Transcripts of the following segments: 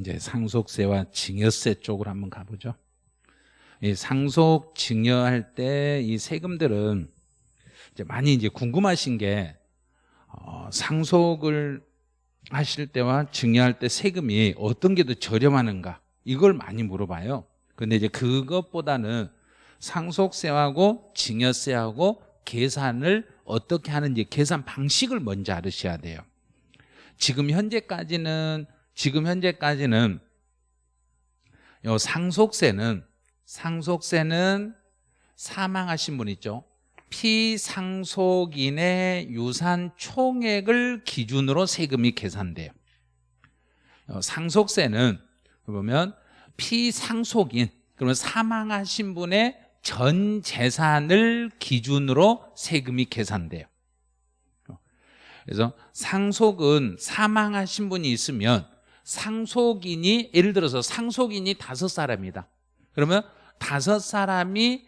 이제 상속세와 증여세 쪽으로 한번 가보죠. 이 상속 증여할 때 이 세금들은 이제 많이 이제 궁금하신 게 어, 상속을 하실 때와 증여할 때 세금이 어떤 게 더 저렴하는가 이걸 많이 물어봐요. 근데 이제 그것보다는 상속세하고 증여세하고 계산을 어떻게 하는지 계산 방식을 먼저 알으셔야 돼요. 지금 현재까지는 지금 현재까지는 요 상속세는 상속세는 사망하신 분 있죠. 피상속인의 유산 총액을 기준으로 세금이 계산돼요. 어, 상속세는 보면 피상속인 그러면 사망하신 분의 전 재산을 기준으로 세금이 계산돼요. 그래서 상속은 사망하신 분이 있으면 상속인이 예를 들어서 상속인이 다섯 사람이다. 그러면 다섯 사람이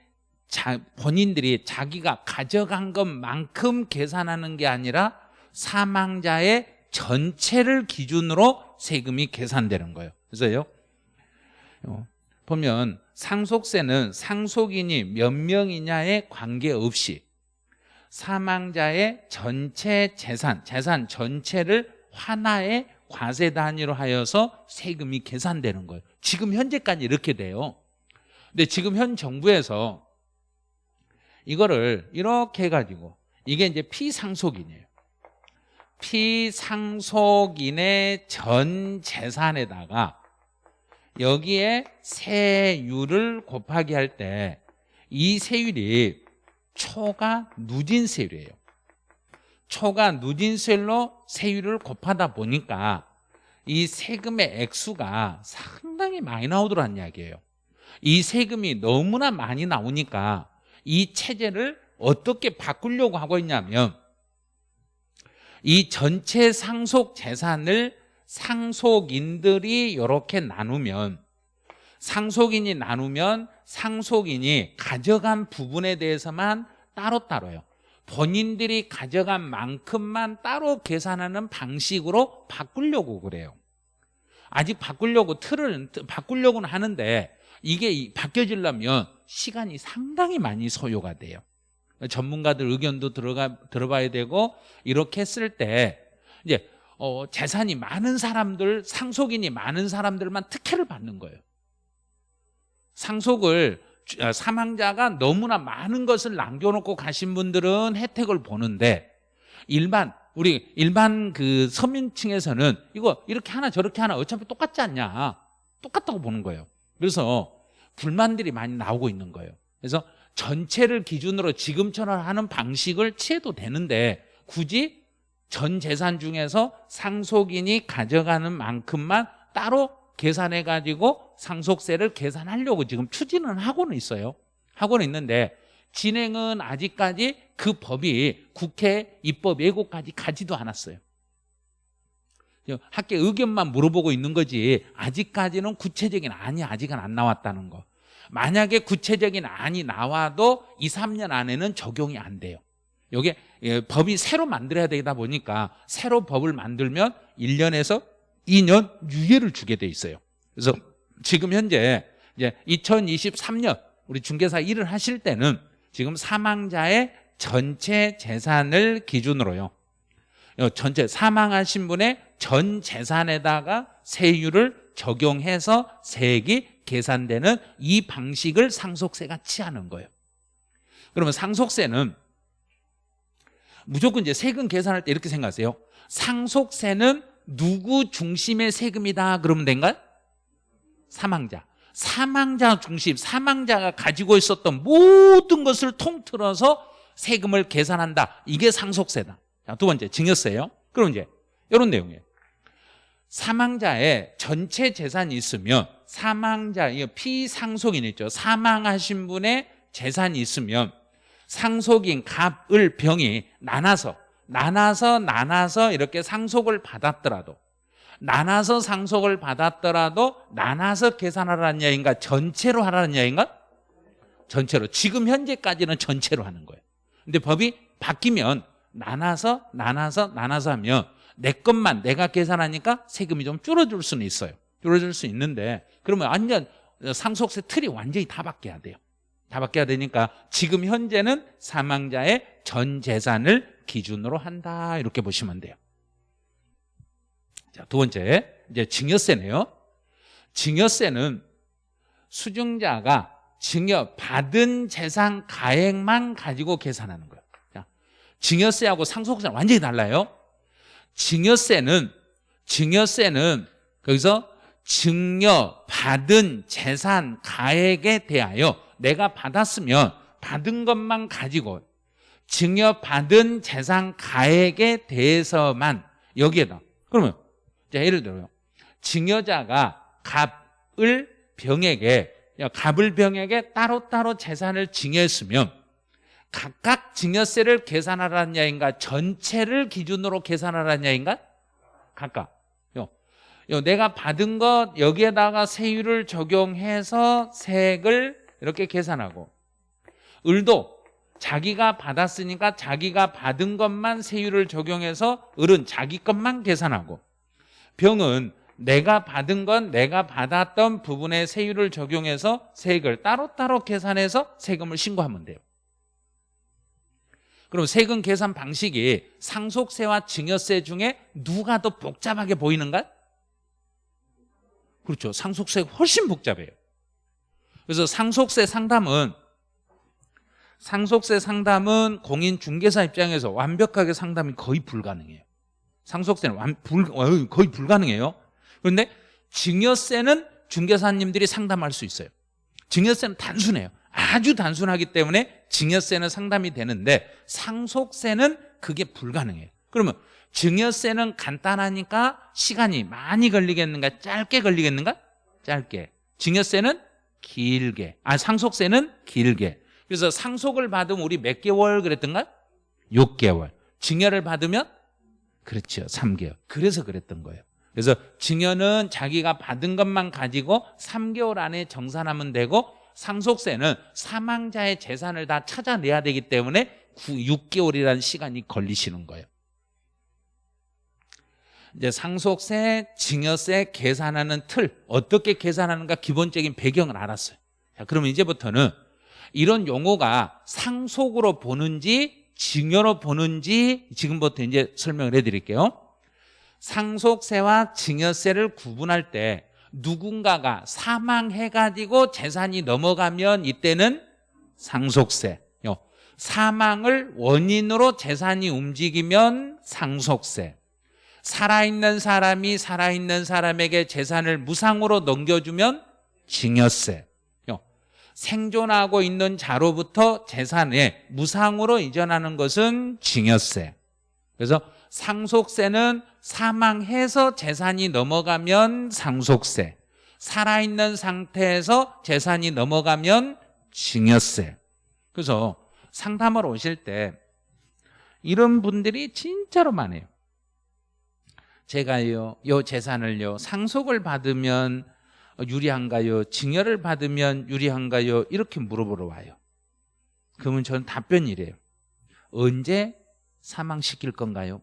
자, 본인들이 자기가 가져간 것만큼 계산하는 게 아니라 사망자의 전체를 기준으로 세금이 계산되는 거예요. 그래서요. 어, 보면 상속세는 상속인이 몇 명이냐에 관계없이 사망자의 전체 재산, 재산 전체를 하나의 과세 단위로 하여서 세금이 계산되는 거예요. 지금 현재까지 이렇게 돼요. 근데 지금 현 정부에서 이거를 이렇게 해가지고 이게 이제 피상속인이에요. 피상속인의 전 재산에다가 여기에 세율을 곱하기 할 때 이 세율이 초과 누진세율이에요. 초과 누진세율로 세율을 곱하다 보니까 이 세금의 액수가 상당히 많이 나오더란 이야기예요. 이 세금이 너무나 많이 나오니까 이 체제를 어떻게 바꾸려고 하고 있냐면 이 전체 상속 재산을 상속인들이 이렇게 나누면 상속인이 나누면 상속인이 가져간 부분에 대해서만 따로따로요 본인들이 가져간 만큼만 따로 계산하는 방식으로 바꾸려고 그래요. 아직 바꾸려고 틀을 바꾸려고는 하는데 이게 바뀌어지려면 시간이 상당히 많이 소요가 돼요. 전문가들 의견도 들어가 들어봐야 되고 이렇게 했을 때 이제 어, 재산이 많은 사람들 상속인이 많은 사람들만 특혜를 받는 거예요. 상속을 아, 사망자가 너무나 많은 것을 남겨놓고 가신 분들은 혜택을 보는데 일반 우리 일반 그 서민층에서는 이거 이렇게 하나 저렇게 하나 어차피 똑같지 않냐? 똑같다고 보는 거예요. 그래서 불만들이 많이 나오고 있는 거예요. 그래서 전체를 기준으로 지금처럼 하는 방식을 취해도 되는데 굳이 전 재산 중에서 상속인이 가져가는 만큼만 따로 계산해 가지고 상속세를 계산하려고 지금 추진은 하고는 있어요. 하고는 있는데 진행은 아직까지 그 법이 국회 입법 예고까지 가지도 않았어요. 학계 의견만 물어보고 있는 거지 아직까지는 구체적인 안이 아직은 안 나왔다는 거. 만약에 구체적인 안이 나와도 2, 3년 안에는 적용이 안 돼요. 이게 예, 법이 새로 만들어야 되다 보니까 새로 법을 만들면 1년에서 2년 유예를 주게 돼 있어요. 그래서 지금 현재 이제 2023년 우리 중개사 일을 하실 때는 지금 사망자의 전체 재산을 기준으로요. 어, 전체 사망하신 분의 전 재산에다가 세율을 적용해서 세액이 계산되는 이 방식을 상속세가 취하는 거예요. 그러면 상속세는 무조건 이제 세금 계산할 때 이렇게 생각하세요. 상속세는 누구 중심의 세금이다 그러면 된가요? 사망자. 사망자 중심 사망자가 가지고 있었던 모든 것을 통틀어서 세금을 계산한다. 이게 상속세다. 자, 두 번째 증여세요. 그럼 이제 이런 내용이에요. 사망자의 전체 재산이 있으면 사망자 피상속인 있죠? 사망하신 분의 재산이 있으면 상속인 갑을 병이 나눠서 나눠서 나눠서 이렇게 상속을 받았더라도 나눠서 상속을 받았더라도 나눠서 계산하라는 이야기인가? 전체로 하라는 이야기인가? 전체로. 지금 현재까지는 전체로 하는 거예요. 근데 법이 바뀌면 나눠서 나눠서 나눠서 하면 내 것만 내가 계산하니까 세금이 좀 줄어들 수는 있어요. 줄어들 수 있는데 그러면 완전 상속세 틀이 완전히 다 바뀌어야 돼요. 다 바뀌어야 되니까 지금 현재는 사망자의 전 재산을 기준으로 한다. 이렇게 보시면 돼요. 자, 두 번째. 이제 증여세네요. 증여세는 수증자가 증여 받은 재산 가액만 가지고 계산하는 거예요. 자, 증여세하고 상속세는 완전히 달라요. 증여세는 증여세는 거기서 증여 받은 재산 가액에 대하여 내가 받았으면 받은 것만 가지고 증여 받은 재산 가액에 대해서만 여기에다. 그러면 자, 예를 들어요. 증여자가 갑을 병에게 갑을 병에게 따로따로 재산을 증여했으면 각각 증여세를 계산하라는 야인가? 전체를 기준으로 계산하라는 야인가? 각각. 요, 요 내가 받은 것 여기에다가 세율을 적용해서 세액을 이렇게 계산하고 을도 자기가 받았으니까 자기가 받은 것만 세율을 적용해서 을은 자기 것만 계산하고. 병은 내가 받은 건 내가 받았던 부분의 세율을 적용해서 세액을 따로따로 계산해서 세금을 신고하면 돼요. 그럼 세금 계산 방식이 상속세와 증여세 중에 누가 더 복잡하게 보이는가? 그렇죠. 상속세가 훨씬 복잡해요. 그래서 상속세 상담은 상속세 상담은 공인중개사 입장에서 완벽하게 상담이 거의 불가능해요. 상속세는 완, 불, 어, 거의 불가능해요. 그런데 증여세는 중개사님들이 상담할 수 있어요. 증여세는 단순해요. 아주 단순하기 때문에 증여세는 상담이 되는데 상속세는 그게 불가능해요. 그러면 증여세는 간단하니까 시간이 많이 걸리겠는가 짧게 걸리겠는가? 짧게. 증여세는 길게. 아 상속세는 길게 그래서 상속을 받으면 우리 몇 개월 그랬던가? 6개월. 증여를 받으면? 그렇죠. 3개월. 그래서 그랬던 거예요. 그래서 증여는 자기가 받은 것만 가지고 3개월 안에 정산하면 되고 상속세는 사망자의 재산을 다 찾아내야 되기 때문에 6개월이라는 시간이 걸리시는 거예요. 이제 상속세, 증여세 계산하는 틀 어떻게 계산하는가 기본적인 배경을 알았어요. 자, 그러면 이제부터는 이런 용어가 상속으로 보는지 증여로 보는지 지금부터 이제 설명을 해드릴게요. 상속세와 증여세를 구분할 때 누군가가 사망해가지고 재산이 넘어가면 이때는 상속세. 사망을 원인으로 재산이 움직이면 상속세. 살아있는 사람이 살아있는 사람에게 재산을 무상으로 넘겨주면 증여세 생존하고 있는 자로부터 재산에 무상으로 이전하는 것은 증여세. 그래서 상속세는 사망해서 재산이 넘어가면 상속세 살아있는 상태에서 재산이 넘어가면 증여세. 그래서 상담을 오실 때 이런 분들이 진짜로 많아요. 제가요 요 재산을요 상속을 받으면 유리한가요? 증여를 받으면 유리한가요? 이렇게 물어보러 와요. 그러면 저는 답변이 래요. 언제 사망시킬 건가요?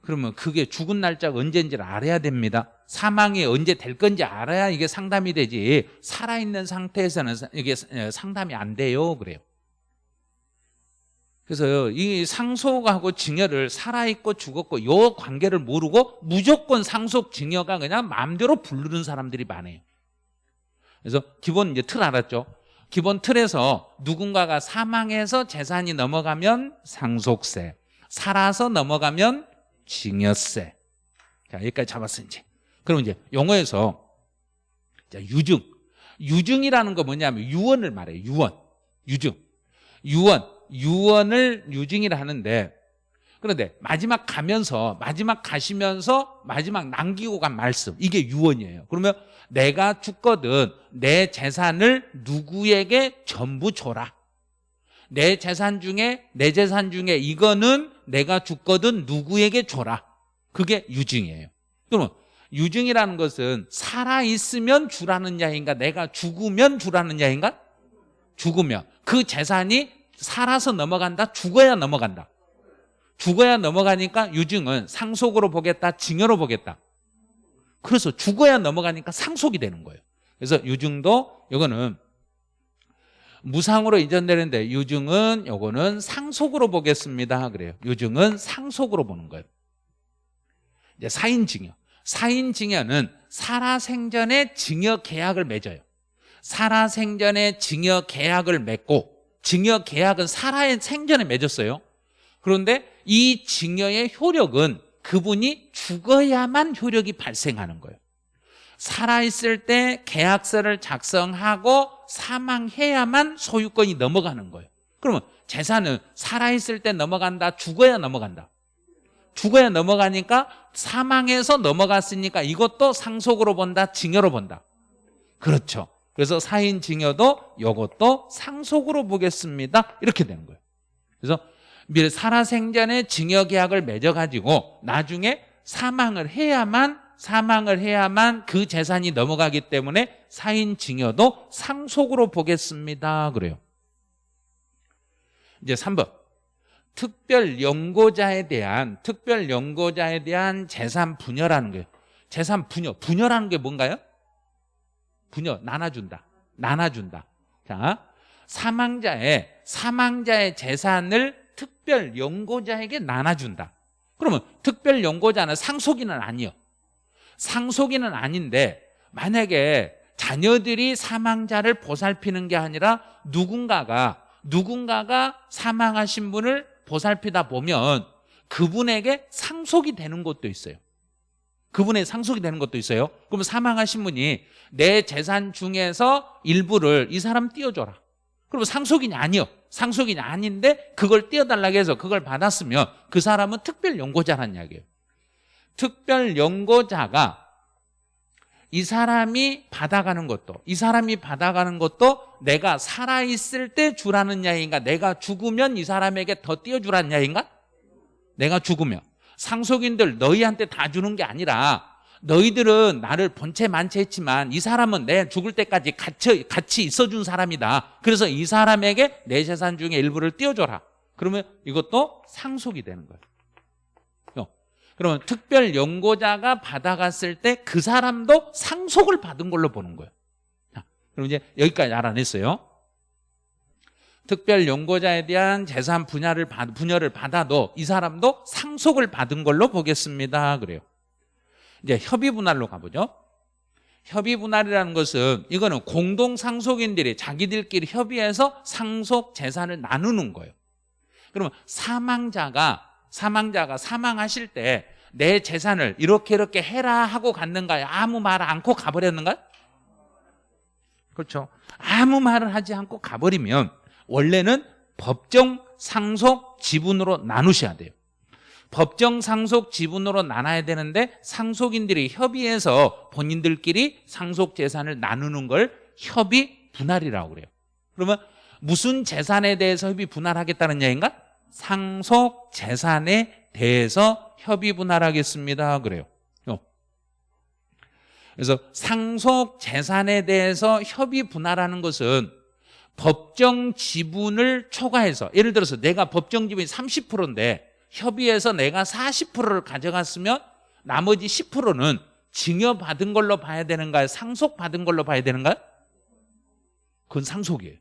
그러면 그게 죽은 날짜가 언제인지를 알아야 됩니다. 사망이 언제 될 건지 알아야 이게 상담이 되지. 살아있는 상태에서는 이게 상담이 안 돼요. 그래요 그래서 이 상속하고 증여를 살아있고 죽었고 요 관계를 모르고 무조건 상속 증여가 그냥 마음대로 부르는 사람들이 많아요 그래서 기본 이제 틀 알았죠 기본 틀에서 누군가가 사망해서 재산이 넘어가면 상속세 살아서 넘어가면 증여세. 자, 여기까지 잡았어, 이제. 그럼 이제 용어에서 자, 유증. 유증이라는 거 뭐냐면 유언을 말해요. 유언. 유증. 유언. 유언을 유증이라 하는데 그런데 마지막 가면서 마지막 가시면서 마지막 남기고 간 말씀 이게 유언이에요. 그러면 내가 죽거든 내 재산을 누구에게 전부 줘라. 내 재산 중에 내 재산 중에 이거는 내가 죽거든 누구에게 줘라. 그게 유증이에요. 그러면 유증이라는 것은 살아있으면 주라는 야인가? 내가 죽으면 주라는 야인가? 죽으면. 그 재산이 살아서 넘어간다 죽어야 넘어간다 죽어야 넘어가니까 유증은 상속으로 보겠다 증여로 보겠다 그래서 죽어야 넘어가니까 상속이 되는 거예요. 그래서 유증도 이거는 무상으로 이전되는데 유증은 요거는 상속으로 보겠습니다. 그래요. 유증은 상속으로 보는 거예요. 이제 사인증여. 사인증여는 살아생전에 증여 계약을 맺어요. 살아생전에 증여 계약을 맺고 증여 계약은 살아의 생전에 맺었어요. 그런데 이 증여의 효력은 그분이 죽어야만 효력이 발생하는 거예요. 살아있을 때 계약서를 작성하고 사망해야만 소유권이 넘어가는 거예요. 그러면 재산은 살아있을 때 넘어간다, 죽어야 넘어간다. 죽어야 넘어가니까 사망해서 넘어갔으니까 이것도 상속으로 본다, 증여로 본다. 그렇죠. 그래서 사인 증여도 이것도 상속으로 보겠습니다. 이렇게 되는 거예요. 그래서 미래 살아생전에 증여 계약을 맺어가지고 나중에 사망을 해야만 사망을 해야만 그 재산이 넘어가기 때문에 사인 증여도 상속으로 보겠습니다. 그래요. 이제 3번. 특별 연고자에 대한 특별 연고자에 대한 재산 분여라는 거예요. 재산 분여. 분여라는 게 뭔가요? 분여 나눠준다. 나눠준다. 자, 사망자의 사망자의 재산을 특별 연고자에게 나눠준다. 그러면 특별 연고자는 상속인은 아니요. 상속인은 아닌데 만약에 자녀들이 사망자를 보살피는 게 아니라 누군가가 누군가가 사망하신 분을 보살피다 보면 그분에게 상속이 되는 것도 있어요. 그분의 상속이 되는 것도 있어요. 그럼 사망하신 분이 내 재산 중에서 일부를 이 사람 띄워줘라. 그러면 상속인이 아니요. 상속인이 아닌데 그걸 띄워달라고 해서 그걸 받았으면 그 사람은 특별 연고자라는 이야기예요. 특별 연고자가 이 사람이 받아가는 것도 이 사람이 받아가는 것도 내가 살아있을 때 주라는 이야기인가 내가 죽으면 이 사람에게 더 띄워주라는 이야기인가 내가 죽으면 상속인들 너희한테 다 주는 게 아니라 너희들은 나를 본체 만체 했지만 이 사람은 내 죽을 때까지 같이, 같이 있어준 사람이다. 그래서 이 사람에게 내 재산 중에 일부를 띄워줘라. 그러면 이것도 상속이 되는 거예요. 그러면 특별 연고자가 받아갔을 때 그 사람도 상속을 받은 걸로 보는 거예요. 자, 그럼 이제 여기까지 알아냈어요 특별 연고자에 대한 재산 분야를 받, 분여를 받아도 이 사람도 상속을 받은 걸로 보겠습니다. 그래요. 이제 협의 분할로 가보죠. 협의 분할이라는 것은 이거는 공동 상속인들이 자기들끼리 협의해서 상속 재산을 나누는 거예요. 그러면 사망자가 사망자가 사망하실 때 내 재산을 이렇게 이렇게 해라 하고 갔는가요? 아무 말 않고 가버렸는가요? 그렇죠. 아무 말을 하지 않고 가버리면 원래는 법정 상속 지분으로 나누셔야 돼요. 법정 상속 지분으로 나눠야 되는데 상속인들이 협의해서 본인들끼리 상속 재산을 나누는 걸 협의 분할이라고 그래요. 그러면 무슨 재산에 대해서 협의 분할하겠다는 얘기인가? 상속 재산에 대해서 협의 분할하겠습니다. 그래요. 어. 그래서 상속 재산에 대해서 협의 분할하는 것은 법정 지분을 초과해서 예를 들어서 내가 법정 지분이 30%인데 협의해서 내가 40%를 가져갔으면 나머지 10%는 증여받은 걸로 봐야 되는가요? 상속받은 걸로 봐야 되는가요? 그건 상속이에요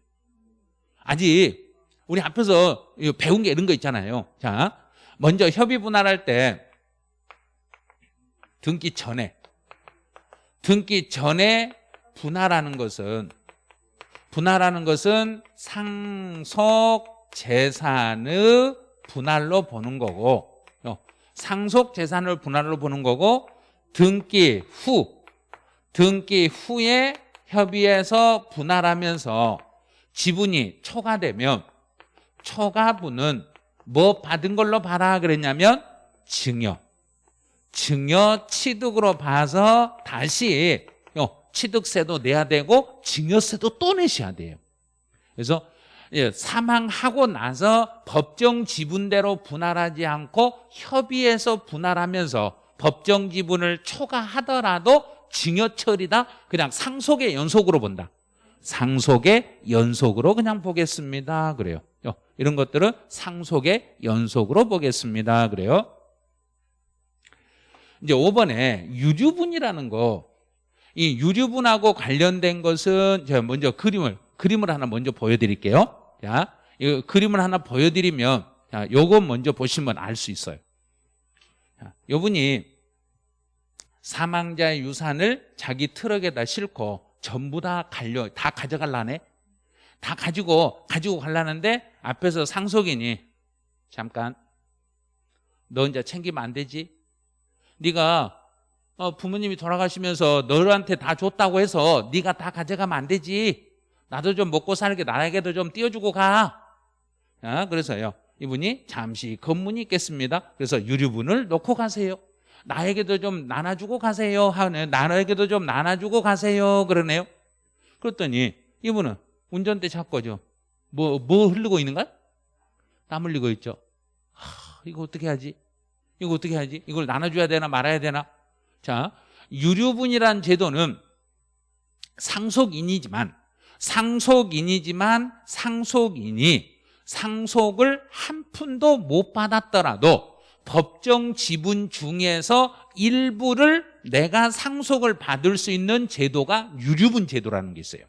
아직 우리 앞에서 배운 게 이런 거 있잖아요 자, 먼저 협의 분할할 때 등기 전에 등기 전에 분할하는 것은 분할하는 것은 상속 재산의 분할로 보는 거고 어, 상속 재산을 분할로 보는 거고 등기 후 등기 후에 협의해서 분할하면서 지분이 초과되면 초과분은 뭐 받은 걸로 봐라 그랬냐면 증여. 증여 취득으로 봐서 다시 취득세도 내야 되고 증여세도 또 내셔야 돼요. 그래서 예, 사망하고 나서 법정 지분대로 분할하지 않고 협의해서 분할하면서 법정 지분을 초과하더라도 증여 처리다 그냥 상속의 연속으로 본다. 상속의 연속으로 그냥 보겠습니다. 그래요. 어, 이런 것들은 상속의 연속으로 보겠습니다. 그래요. 이제 5번에 유류분이라는 거, 이 유류분하고 관련된 것은 제가 먼저 그림을 그림을 하나 먼저 보여드릴게요. 자, 이 그림을 하나 보여드리면 자, 요거 먼저 보시면 알 수 있어요. 자, 요분이 사망자의 유산을 자기 트럭에다 싣고 전부 다 갈려 다 가져갈라네. 다 가지고 가지고 갈라는데 앞에서 상속인이 잠깐 너 혼자 챙기면 안 되지. 네가 어, 부모님이 돌아가시면서 너한테 다 줬다고 해서 네가 다 가져가면 안 되지. 나도 좀 먹고 살게 나에게도 좀 띄워주고 가. 아, 그래서요. 이분이 잠시 검문이 있겠습니다. 그래서 유류분을 놓고 가세요. 나에게도 좀 나눠주고 가세요. 하네. 나에게도 좀 나눠주고 가세요. 그러네요. 그랬더니 이분은 운전대 잡고죠. 뭐, 뭐 흐르고 있는가? 땀 흘리고 있죠. 하, 이거 어떻게 하지? 이거 어떻게 하지? 이걸 나눠줘야 되나 말아야 되나? 자, 유류분이란 제도는 상속인이지만 상속인이지만 상속인이 상속을 한 푼도 못 받았더라도 법정 지분 중에서 일부를 내가 상속을 받을 수 있는 제도가 유류분 제도라는 게 있어요.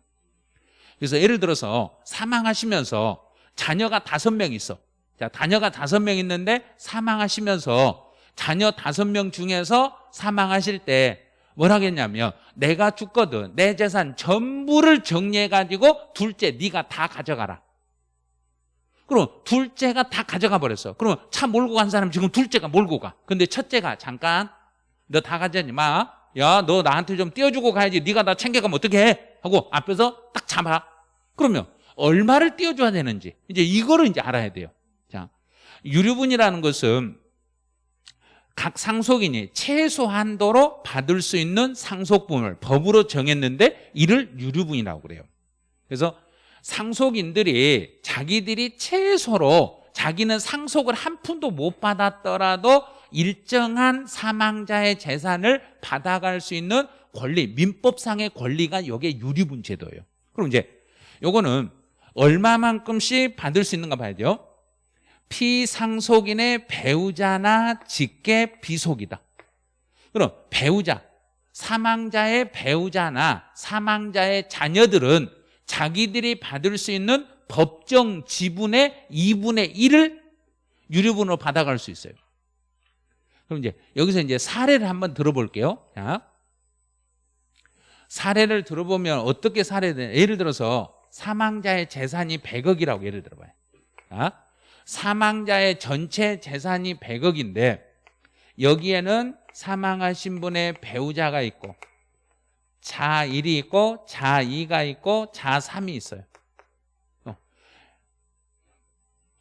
그래서 예를 들어서 사망하시면서 자녀가 다섯 명 있어. 자, 자녀가 다섯 명 있는데 사망하시면서 자녀 다섯 명 중에서 사망하실 때 뭐라겠냐면 내가 죽거든 내 재산 전부를 정리해가지고 둘째 네가 다 가져가라. 그럼 둘째가 다 가져가 버렸어. 그러면 차 몰고 간 사람 지금 둘째가 몰고 가. 근데 첫째가 잠깐 너 다 가져가지 마. 야 너 나한테 좀 띄워주고 가야지. 네가 나 챙겨가면 어떻게 해? 하고 앞에서 딱 잡아. 그러면 얼마를 띄워줘야 되는지 이제 이거를 이제 알아야 돼요. 자 유류분이라는 것은 각 상속인이 최소한도로 받을 수 있는 상속분을 법으로 정했는데 이를 유류분이라고 그래요. 그래서 상속인들이 자기들이 최소로 자기는 상속을 한 푼도 못 받았더라도 일정한 사망자의 재산을 받아갈 수 있는 권리, 민법상의 권리가 여기에 유류분 제도예요. 그럼 이제 요거는 얼마만큼씩 받을 수 있는가 봐야 돼요. 피상속인의 배우자나 직계 비속이다. 그럼 배우자, 사망자의 배우자나 사망자의 자녀들은 자기들이 받을 수 있는 법정 지분의 2분의 1을 유류분으로 받아갈 수 있어요. 그럼 이제 여기서 이제 사례를 한번 들어볼게요. 자, 사례를 들어보면 어떻게 사례를 예를 들어서 사망자의 재산이 100억이라고 예를 들어봐요. 자, 사망자의 전체 재산이 100억인데 여기에는 사망하신 분의 배우자가 있고 자1이 있고 자2가 있고 자3이 있어요. 어.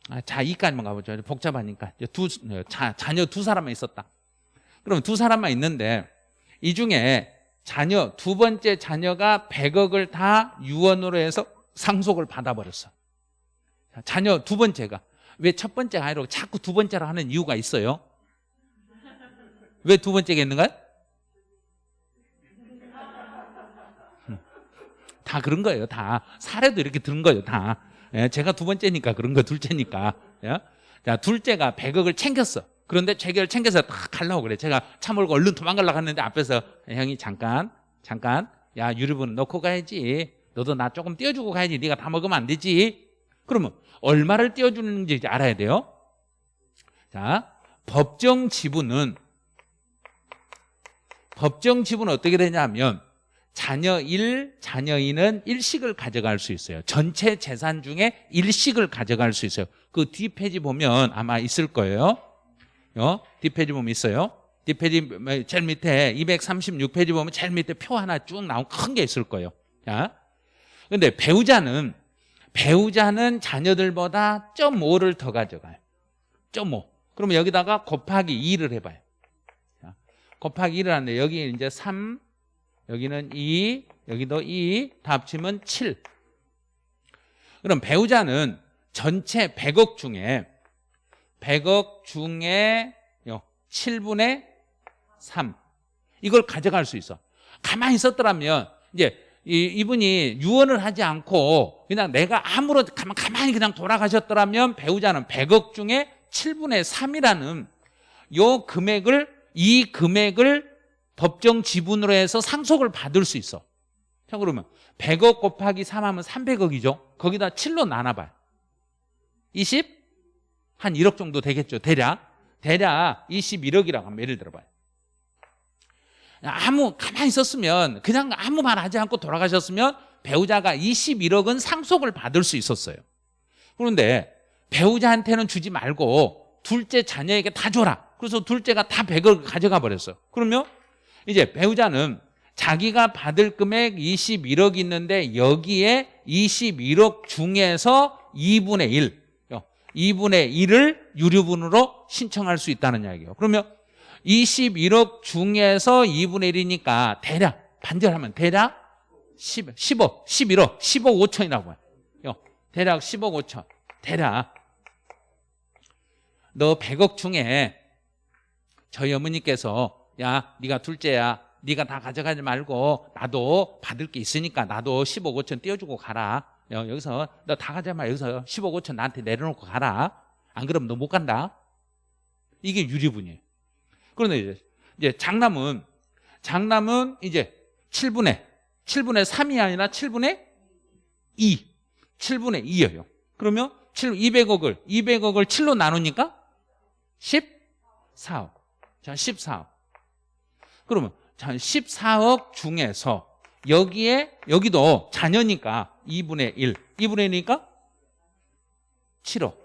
아, 자2까지만 가보죠. 복잡하니까. 두, 자, 자녀 두 사람만 있었다. 그럼 두 사람만 있는데 이 중에 자녀 두 번째 자녀가 100억을 다 유언으로 해서 상속을 받아버렸어. 자녀 두 번째가 왜 첫 번째가 아니라 자꾸 두 번째로 하는 이유가 있어요 왜 두 번째가 있는가요? 다 그런 거예요. 다 사례도 이렇게 들은 거예요. 다 예, 제가 두 번째니까 그런 거 둘째니까. 예? 자 둘째가 100억을 챙겼어. 그런데 재결 챙겨서 딱 가려고 그래. 제가 차 몰고 얼른 도망가려고 했는데 앞에서 형이 잠깐 잠깐 야 유류분 넣고 가야지. 너도 나 조금 띄워주고 가야지. 네가 다 먹으면 안 되지. 그러면 얼마를 띄워주는지 알아야 돼요. 자 법정 지분은 법정 지분은 어떻게 되냐면 자녀 1, 자녀 2는 일식을 가져갈 수 있어요. 전체 재산 중에 일식을 가져갈 수 있어요. 그 뒷페이지 보면 아마 있을 거예요. 어? 뒷페이지 보면 있어요. 뒷페이지 제일 밑에 236페이지 보면 제일 밑에 표 하나 쭉 나온 큰 게 있을 거예요. 자, 근데 배우자는 배우자는 자녀들보다 0.5를 더 가져가요 0.5 그러면 여기다가 곱하기 2를 해봐요 자, 곱하기 2를 하는데 여기 이제 3 여기는 2, 여기도 2, 다 합치면 7. 그럼 배우자는 전체 100억 중에 100억 중에 7분의 3 이걸 가져갈 수 있어. 가만히 있었더라면 이제 이분이 유언을 하지 않고 그냥 내가 아무런 가만히 그냥 돌아가셨더라면 배우자는 100억 중에 7분의 3이라는 요 금액을 이 금액을 법정 지분으로 해서 상속을 받을 수 있어. 자 그러면 100억 곱하기 3하면 300억이죠. 거기다 7로 나눠봐요. 20? 한 1억 정도 되겠죠. 대략. 대략 21억이라고 하면 예를 들어봐요 아무 가만히 있었으면 그냥 아무 말 하지 않고 돌아가셨으면 배우자가 21억은 상속을 받을 수 있었어요. 그런데 배우자한테는 주지 말고 둘째 자녀에게 다 줘라. 그래서 둘째가 다 100억을 가져가 버렸어요. 그러면 이제 배우자는 자기가 받을 금액 21억 있는데 여기에 21억 중에서 2분의 1 2분의 1을 유류분으로 신청할 수 있다는 이야기예요. 그러면 21억 중에서 2분의 1이니까 대략 반절하면 대략 10, 10억, 11억, 10억 5천이라고 해요. 대략 10억 5천. 대략. 너 100억 중에 저희 어머니께서 야 네가 둘째야. 네가 다 가져가지 말고 나도 받을 게 있으니까 나도 10억 5천 띄워주고 가라. 여기서 너 다 가져가 마 여기서 10억 5천 나한테 내려놓고 가라. 안 그러면 너 못 간다. 이게 유리분이에요 그런데 이제, 이제 장남은 장남은 이제 7분의 7분의 3이 아니라 7분의 2 7분의 2예요. 그러면 7, 200억을 200억을 7로 나누니까 14억. 자 14억. 그러면 자 14억 중에서 여기에 여기도 자녀니까 2분의 1 2분의 1이니까 7억.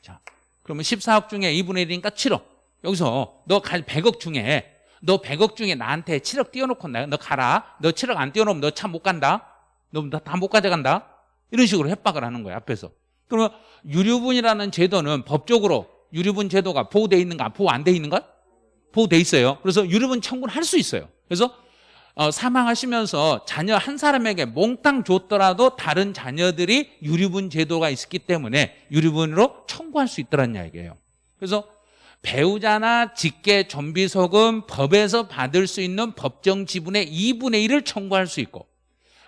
자 그러면 14억 중에 2분의 1이니까 7억 여기서 너 100억 중에 너 100억 중에 나한테 7억 띄워놓고 너 가라. 너 7억 안 띄워놓으면 너 차 못 간다. 너 다 못 가져간다. 이런 식으로 협박을 하는 거야 앞에서. 그러면 유류분이라는 제도는 법적으로 유류분 제도가 보호돼 있는가 보호 안 돼 있는가 보호돼 있어요. 그래서 유류분 청구를 할 수 있어요. 그래서 어, 사망하시면서 자녀 한 사람에게 몽땅 줬더라도 다른 자녀들이 유류분 제도가 있었기 때문에 유류분으로 청구할 수 있더란 이야기예요. 그래서 배우자나 직계 존비소금 법에서 받을 수 있는 법정 지분의 2분의 1을 청구할 수 있고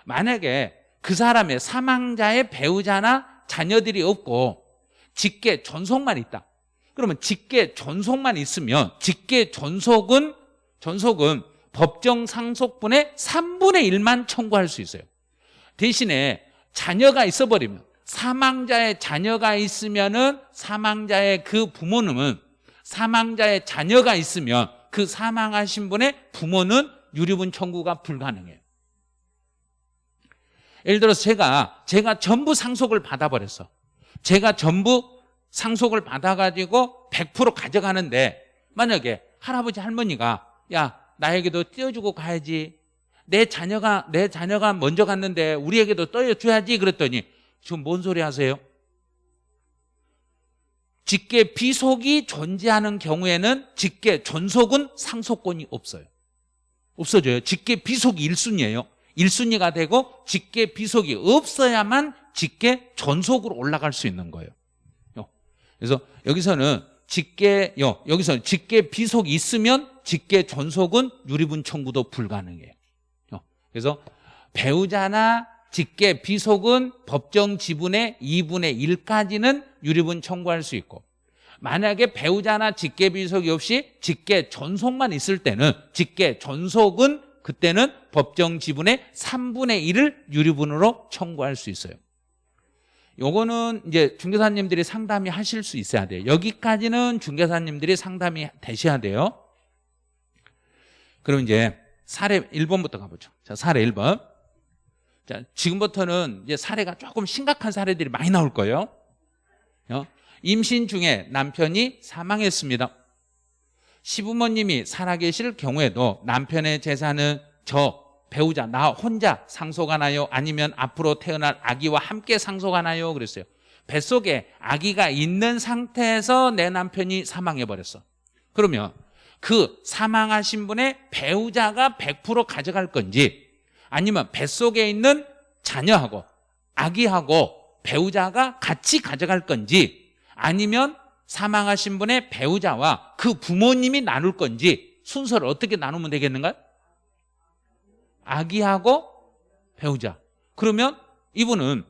만약에 그 사람의 사망자의 배우자나 자녀들이 없고 직계 존속만 있다. 그러면 직계 존속만 있으면 직계 존속은 존속은 법정 상속분의 3분의 1만 청구할 수 있어요. 대신에 자녀가 있어버리면 사망자의 자녀가 있으면 은 사망자의 그 부모님은 사망자의 자녀가 있으면 그 사망하신 분의 부모는 유류분 청구가 불가능해요. 예를 들어서 제가 제가 전부 상속을 받아버렸어. 제가 전부 상속을 받아가지고 100% 가져가는데 만약에 할아버지 할머니가 야 나에게도 띄워주고 가야지. 내 자녀가 내 자녀가 먼저 갔는데 우리에게도 떠줘야지 그랬더니 지금 뭔 소리 하세요? 직계 비속이 존재하는 경우에는 직계 존속은 상속권이 없어요. 없어져요. 직계 비속이 1순위예요. 1순위가 되고 직계 비속이 없어야만 직계 존속으로 올라갈 수 있는 거예요. 그래서 여기서는 직계 여기서 직계 비속이 있으면 직계 존속은 유리분 청구도 불가능해요. 그래서 배우자나 직계 비속은 법정 지분의 2분의 1까지는 유리분 청구할 수 있고 만약에 배우자나 직계 비속이 없이 직계 존속만 있을 때는 직계 존속은 그때는 법정 지분의 3분의 1을 유리분으로 청구할 수 있어요. 요거는 이제 중개사님들이 상담이 하실 수 있어야 돼요. 여기까지는 중개사님들이 상담이 되셔야 돼요. 그럼 이제 사례 1번부터 가보죠. 자 사례 1번 자, 지금부터는 이제 사례가 조금 심각한 사례들이 많이 나올 거예요. 어? 임신 중에 남편이 사망했습니다. 시부모님이 살아계실 경우에도 남편의 재산은 저 배우자 나 혼자 상속 하나요? 아니면 앞으로 태어날 아기와 함께 상속 하나요? 그랬어요. 뱃속에 아기가 있는 상태에서 내 남편이 사망해버렸어. 그러면 그 사망하신 분의 배우자가 100% 가져갈 건지 아니면 뱃속에 있는 자녀하고 아기하고 배우자가 같이 가져갈 건지 아니면 사망하신 분의 배우자와 그 부모님이 나눌 건지 순서를 어떻게 나누면 되겠는가? 아기하고 배우자 그러면 이분은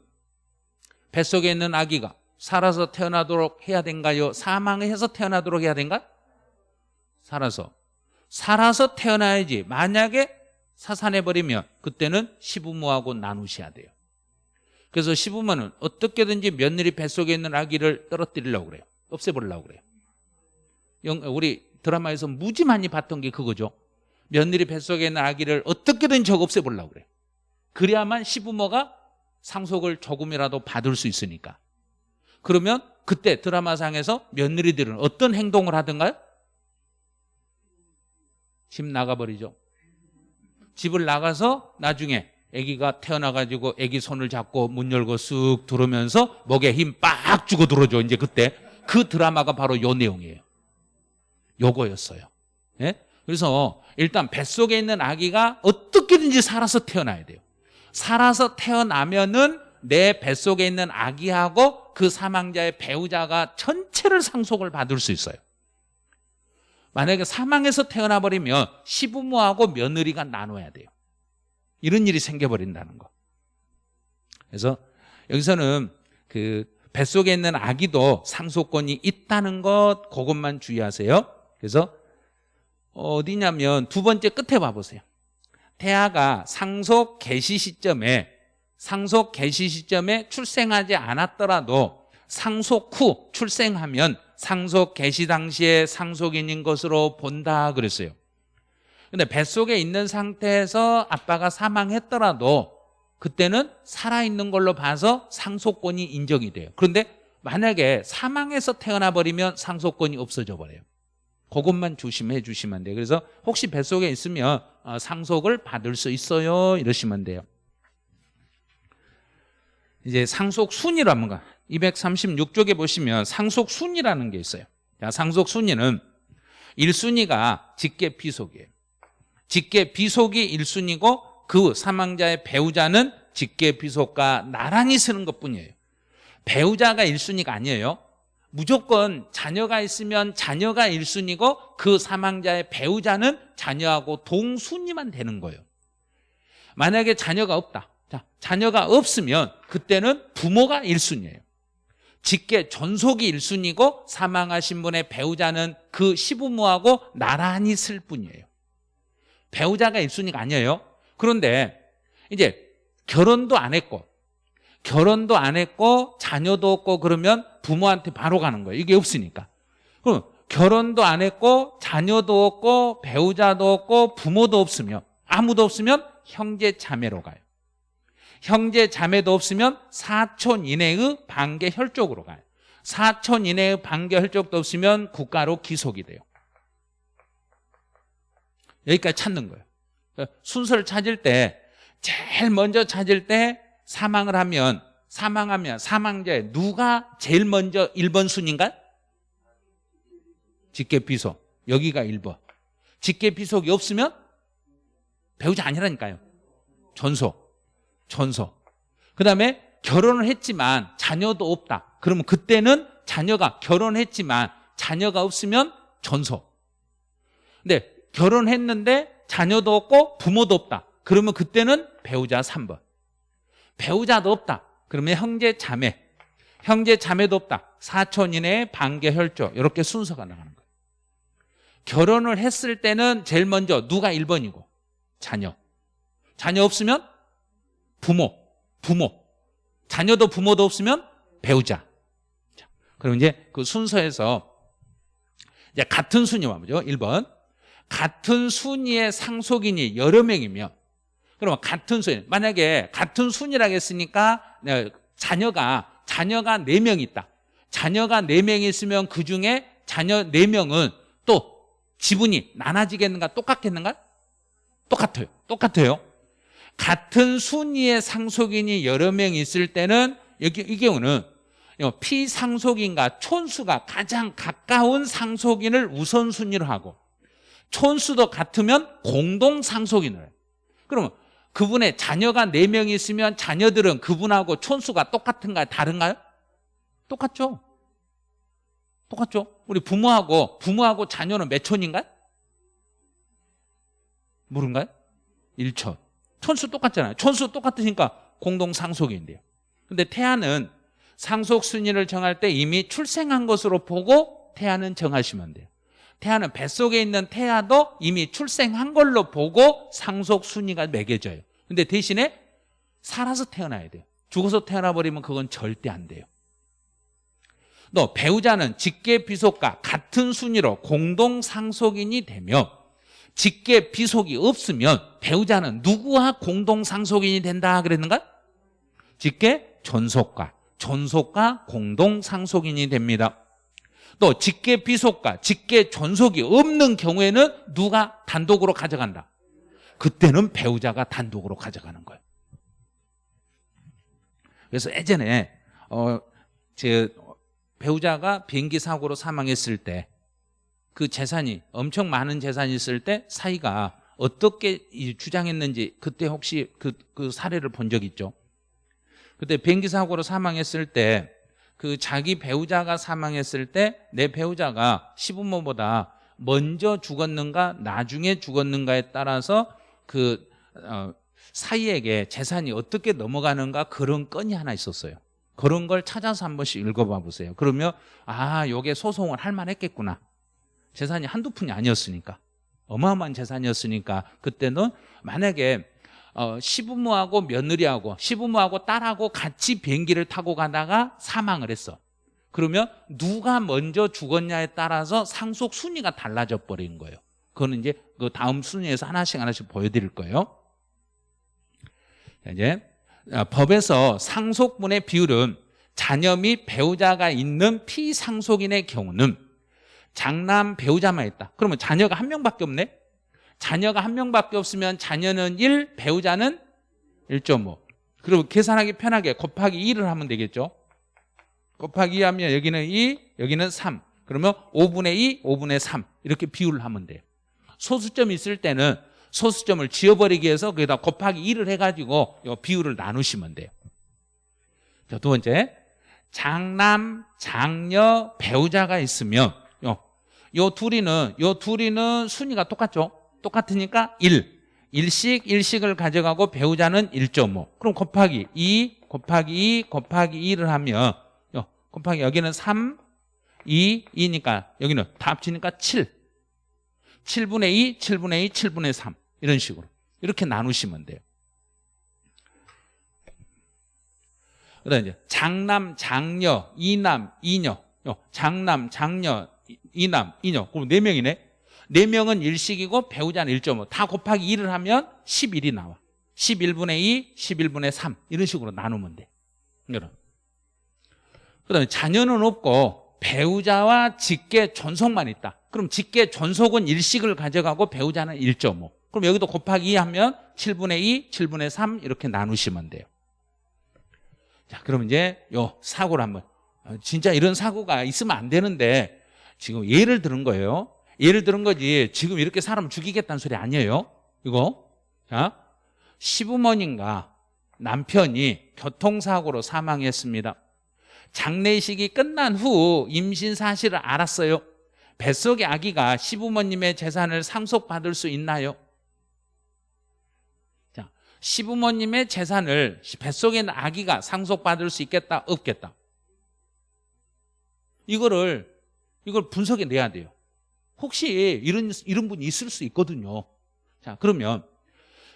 뱃속에 있는 아기가 살아서 태어나도록 해야 된가요? 사망해서 태어나도록 해야 된가? 살아서 살아서 태어나야지 만약에 사산해버리면 그때는 시부모하고 나누셔야 돼요. 그래서 시부모는 어떻게든지 며느리 뱃속에 있는 아기를 떨어뜨리려고 그래요. 없애버리려고 그래요. 영- 우리 드라마에서 무지 많이 봤던 게 그거죠. 며느리 뱃속에 있는 아기를 어떻게든 저거 없애보려고 그래요. 그래야만 시부모가 상속을 조금이라도 받을 수 있으니까. 그러면 그때 드라마상에서 며느리들은 어떤 행동을 하던가요? 집 나가버리죠 집을 나가서 나중에 아기가 태어나가지고 아기 손을 잡고 문 열고 쑥 들어오면서 목에 힘 빡 주고 들어오죠. 이제 그때 그 드라마가 바로 요 내용이에요. 요거였어요. 예? 그래서 일단 뱃속에 있는 아기가 어떻게든지 살아서 태어나야 돼요. 살아서 태어나면은 내 뱃속에 있는 아기하고 그 사망자의 배우자가 전체를 상속을 받을 수 있어요 만약에 사망해서 태어나 버리면 시부모하고 며느리가 나눠야 돼요. 이런 일이 생겨버린다는 거. 그래서 여기서는 그 뱃속에 있는 아기도 상속권이 있다는 것 그것만 주의하세요. 그래서 어디냐면 두 번째 끝에 봐보세요. 태아가 상속 개시 시점에 상속 개시 시점에 출생하지 않았더라도 상속 후 출생하면 상속 개시 당시에 상속인인 것으로 본다 그랬어요. 근데 뱃속에 있는 상태에서 아빠가 사망했더라도 그때는 살아있는 걸로 봐서 상속권이 인정이 돼요. 그런데 만약에 사망해서 태어나 버리면 상속권이 없어져 버려요. 그것만 조심해 주시면 돼요. 그래서 혹시 뱃속에 있으면 어, 상속을 받을 수 있어요? 이러시면 돼요. 이제 상속 순위로 한번 236쪽에 보시면 상속 순위라는 게 있어요. 자, 상속 순위는 1순위가 직계 비속이에요. 직계 비속이 1순위고 그 사망자의 배우자는 직계 비속과 나란히 쓰는 것뿐이에요. 배우자가 1순위가 아니에요. 무조건 자녀가 있으면 자녀가 1순위고 그 사망자의 배우자는 자녀하고 동순위만 되는 거예요. 만약에 자녀가 없다. 자, 자녀가 없으면 그때는 부모가 1순위예요 직계 전속이 1순위고 사망하신 분의 배우자는 그 시부모하고 나란히 쓸 뿐이에요. 배우자가 1순위가 아니에요. 그런데 이제 결혼도 안 했고 결혼도 안 했고 자녀도 없고 그러면 부모한테 바로 가는 거예요. 이게 없으니까. 그럼 결혼도 안 했고 자녀도 없고 배우자도 없고 부모도 없으면 아무도 없으면 형제 자매로 가요 형제 자매도 없으면 사촌 이내의 반계 혈족으로 가요. 사촌 이내의 반계 혈족도 없으면 국가로 기속이 돼요. 여기까지 찾는 거예요. 순서를 찾을 때 제일 먼저 찾을 때 사망을 하면 사망하면 사망자의 누가 제일 먼저 1번 순인가? 직계비속. 여기가 1번. 직계비속이 없으면 배우자 아니라니까요. 전속 전속 그 다음에 결혼을 했지만 자녀도 없다. 그러면 그때는 자녀가 결혼했지만 자녀가 없으면 전속 근데 결혼했는데 자녀도 없고 부모도 없다. 그러면 그때는 배우자 3번. 배우자도 없다. 그러면 형제 자매. 형제 자매도 없다. 사촌 이내의 반계 혈족 이렇게 순서가 나가는 거예요. 결혼을 했을 때는 제일 먼저 누가 1번이고? 자녀. 자녀 없으면 부모 부모. 자녀도 부모도 없으면 배우자. 자, 그럼 이제 그 순서에서 이제 같은 순위와 뭐죠. 1번. 같은 순위의 상속인이 여러 명이면 그러면 같은 순위. 만약에 같은 순위라고 했으니까 네, 자녀가 자녀가 4명 있다. 자녀가 4명 있으면 그중에 자녀 4명은 또 지분이 나눠지겠는가 똑같겠는가? 똑같아요. 똑같아요 같은 순위의 상속인이 여러 명 있을 때는 여기 이 경우는 피상속인과 촌수가 가장 가까운 상속인을 우선순위로 하고 촌수도 같으면 공동상속인을 그러면 그분의 자녀가 4명이 있으면 자녀들은 그분하고 촌수가 똑같은가요? 다른가요? 똑같죠 똑같죠 우리 부모하고 부모하고 자녀는 몇 촌인가요? 모른가요? 1촌 촌수 똑같잖아요 촌수 똑같으니까 공동상속인데요 근데 태아는 상속 순위를 정할 때 이미 출생한 것으로 보고 태아는 정하시면 돼요 태아는 뱃속에 있는 태아도 이미 출생한 걸로 보고 상속 순위가 매겨져요. 근데 대신에 살아서 태어나야 돼요. 죽어서 태어나 버리면 그건 절대 안 돼요. 또 배우자는 직계 비속과 같은 순위로 공동 상속인이 되며 직계 비속이 없으면 배우자는 누구와 공동 상속인이 된다 그랬는가? 직계 존속과 존속과 공동 상속인이 됩니다. 또 직계 비속과 직계 존속이 없는 경우에는 누가 단독으로 가져간다. 그때는 배우자가 단독으로 가져가는 거예요. 그래서 예전에 어, 제 배우자가 비행기 사고로 사망했을 때 그 재산이 엄청 많은 재산이 있을 때 사이가 어떻게 이 주장했는지 그때 혹시 그, 그 사례를 본 적 있죠? 그때 비행기 사고로 사망했을 때 그 자기 배우자가 사망했을 때 내 배우자가 시부모보다 먼저 죽었는가 나중에 죽었는가에 따라서 그 어, 사이에게 재산이 어떻게 넘어가는가 그런 건이 하나 있었어요. 그런 걸 찾아서 한 번씩 읽어봐 보세요. 그러면 아, 요게 소송을 할 만했겠구나. 재산이 한두 푼이 아니었으니까. 어마어마한 재산이었으니까 그때는 만약에 어, 시부모하고 며느리하고 시부모하고 딸하고 같이 비행기를 타고 가다가 사망을 했어. 그러면 누가 먼저 죽었냐에 따라서 상속 순위가 달라져 버린 거예요. 그거는 이제 그 다음 순위에서 하나씩 하나씩 보여드릴 거예요. 자, 이제 어, 법에서 상속분의 비율은 자녀 및 배우자가 있는 피상속인의 경우는 장남 배우자만 있다. 그러면 자녀가 한 명밖에 없네. 자녀가 한 명밖에 없으면 자녀는 1, 배우자는 1.5. 그리고 계산하기 편하게 곱하기 2를 하면 되겠죠. 곱하기 2 하면 여기는 2, 여기는 3. 그러면 5분의 2, 5분의 3 이렇게 비율을 하면 돼요. 소수점 있을 때는 소수점을 지워버리기 위해서 거기다 곱하기 2를 해가지고 이 비율을 나누시면 돼요. 자, 두 번째 장남, 장녀, 배우자가 있으면 요, 요 둘이는 요 둘이는 순위가 똑같죠. 똑같으니까 1. 일씩 일씩을 가져가고 배우자는 1.5. 그럼 곱하기 2 곱하기 2 곱하기 2를 하면 요, 곱하기 여기는 3 2 2니까 여기는 다 합치니까 7. 7분의 2, 7분의 2, 7분의 3 이런 식으로 이렇게 나누시면 돼요. 그다음 이제 장남, 장녀, 이남, 이녀, 요, 장남, 장녀, 이- 이남, 이녀. 그럼 네 명이네. 네 명은 일식이고 배우자는 1.5. 다 곱하기 2를 하면 11이 나와. 11분의 2, 11분의 3 이런 식으로 나누면 돼. 여러분. 그 다음에 자녀는 없고 배우자와 직계 존속만 있다. 그럼 직계 존속은 일식을 가져가고 배우자는 1.5. 그럼 여기도 곱하기 2 하면 7분의 2, 7분의 3 이렇게 나누시면 돼요. 자, 그럼 이제 요 사고를 한번 어, 진짜 이런 사고가 있으면 안 되는데 지금 예를 들은 거예요. 예를 들은 거지 지금 이렇게 사람 죽이겠다는 소리 아니에요. 이거 자 시부모님과 남편이 교통사고로 사망했습니다. 장례식이 끝난 후 임신 사실을 알았어요. 뱃속의 아기가 시부모님의 재산을 상속받을 수 있나요? 자, 시부모님의 재산을 뱃속에 있는 아기가 상속받을 수 있겠다, 없겠다? 이거를 이걸 분석해 내야 돼요. 혹시 이런 이런 분이 있을 수 있거든요. 자, 그러면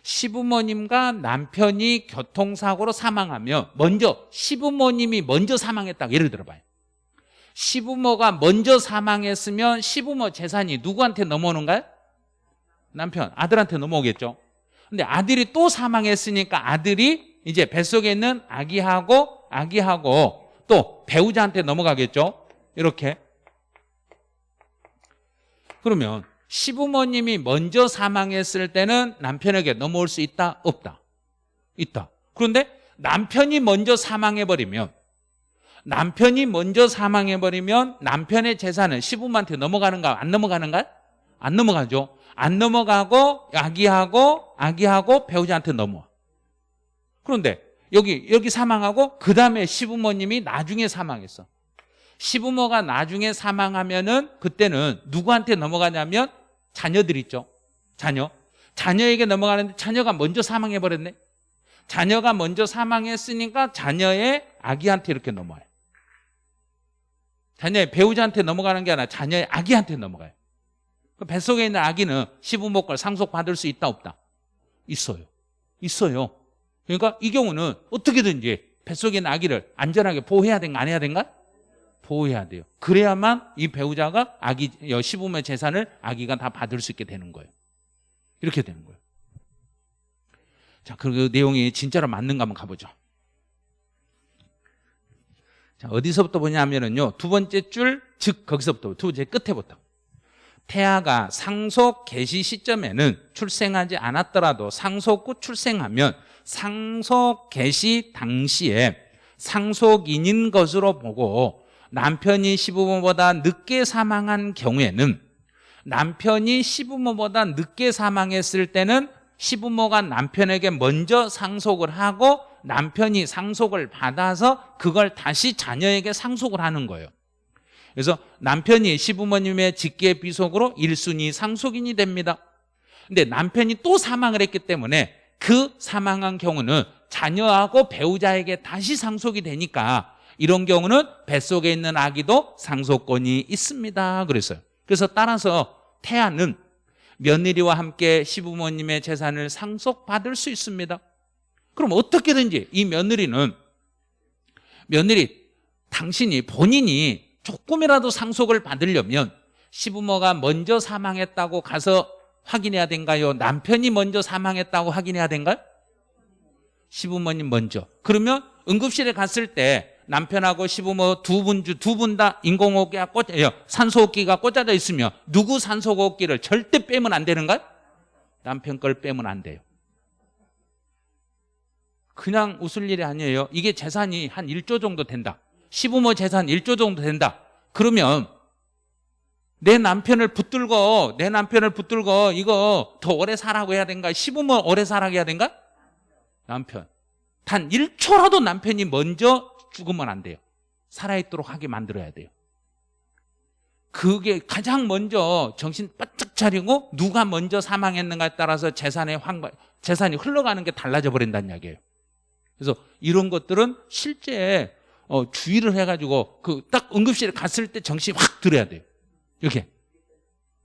시부모님과 남편이 교통사고로 사망하면 먼저 시부모님이 먼저 사망했다. 예를 들어봐요. 시부모가 먼저 사망했으면 시부모 재산이 누구한테 넘어오는가요? 남편, 아들한테 넘어오겠죠. 근데 아들이 또 사망했으니까 아들이 이제 뱃속에 있는 아기하고 아기하고 또 배우자한테 넘어가겠죠. 이렇게. 그러면 시부모님이 먼저 사망했을 때는 남편에게 넘어올 수 있다? 없다? 있다. 그런데 남편이 먼저 사망해버리면 남편이 먼저 사망해버리면 남편의 재산은 시부모한테 넘어가는가 안 넘어가는가? 안 넘어가죠. 안 넘어가고 아기하고 아기하고 배우자한테 넘어와. 그런데 여기 여기 사망하고 그 다음에 시부모님이 나중에 사망했어. 시부모가 나중에 사망하면은 그때는 누구한테 넘어가냐면 자녀들 있죠. 자녀. 자녀에게 넘어가는데 자녀가 먼저 사망해 버렸네. 자녀가 먼저 사망했으니까 자녀의 아기한테 이렇게 넘어와요. 자녀의 배우자한테 넘어가는 게 아니라 자녀의 아기한테 넘어가요. 그 뱃속에 있는 아기는 시부모 걸 상속받을 수 있다 없다? 있어요. 있어요. 그러니까 이 경우는 어떻게든지 뱃속에 있는 아기를 안전하게 보호해야 된가 안 해야 된가? 보호해야 돼요. 그래야만 이 배우자가 아기 여 시부모의 재산을 아기가 다 받을 수 있게 되는 거예요. 이렇게 되는 거예요. 자, 그 내용이 진짜로 맞는가 한번 가보죠. 자, 어디서부터 보냐면은요. 두 번째 줄, 즉 거기서부터 두 번째 끝에부터. 태아가 상속 개시 시점에는 출생하지 않았더라도 상속 후 출생하면 상속 개시 당시에 상속인인 것으로 보고 남편이 시부모보다 늦게 사망한 경우에는 남편이 시부모보다 늦게 사망했을 때는 시부모가 남편에게 먼저 상속을 하고 남편이 상속을 받아서 그걸 다시 자녀에게 상속을 하는 거예요. 그래서 남편이 시부모님의 직계 비속으로 1순위 상속인이 됩니다. 근데 남편이 또 사망을 했기 때문에 그 사망한 경우는 자녀하고 배우자에게 다시 상속이 되니까 이런 경우는 뱃속에 있는 아기도 상속권이 있습니다. 그랬어요. 그래서 따라서 태아는 며느리와 함께 시부모님의 재산을 상속받을 수 있습니다. 그럼 어떻게든지 이 며느리는 며느리 당신이 본인이 조금이라도 상속을 받으려면 시부모가 먼저 사망했다고 가서 확인해야 된가요? 남편이 먼저 사망했다고 확인해야 된가요? 시부모님 먼저. 그러면 응급실에 갔을 때 남편하고 시부모 두분두분 다 인공호흡기가 꽂 예, 산소호흡기가 꽂아져 있으면 누구 산소호흡기를 절대 빼면 안 되는가요? 남편 걸 빼면 안 돼요. 그냥 웃을 일이 아니에요. 이게 재산이 한 1조 정도 된다. 시부모 재산 1조 정도 된다. 그러면 내 남편을 붙들고 내 남편을 붙들고 이거 더 오래 살라고 해야 된가? 시부모 오래 살라고 해야 된가? 남편. 단 1초라도 남편이 먼저 죽으면 안 돼요. 살아있도록 하게 만들어야 돼요. 그게 가장 먼저 정신 바짝 차리고 누가 먼저 사망했는가에 따라서 재산의 황 재산이 흘러가는 게 달라져 버린다는 이야기예요. 그래서 이런 것들은 실제 어, 주의를 해가지고 그 딱 응급실에 갔을 때 정신이 확 들어야 돼요. 이렇게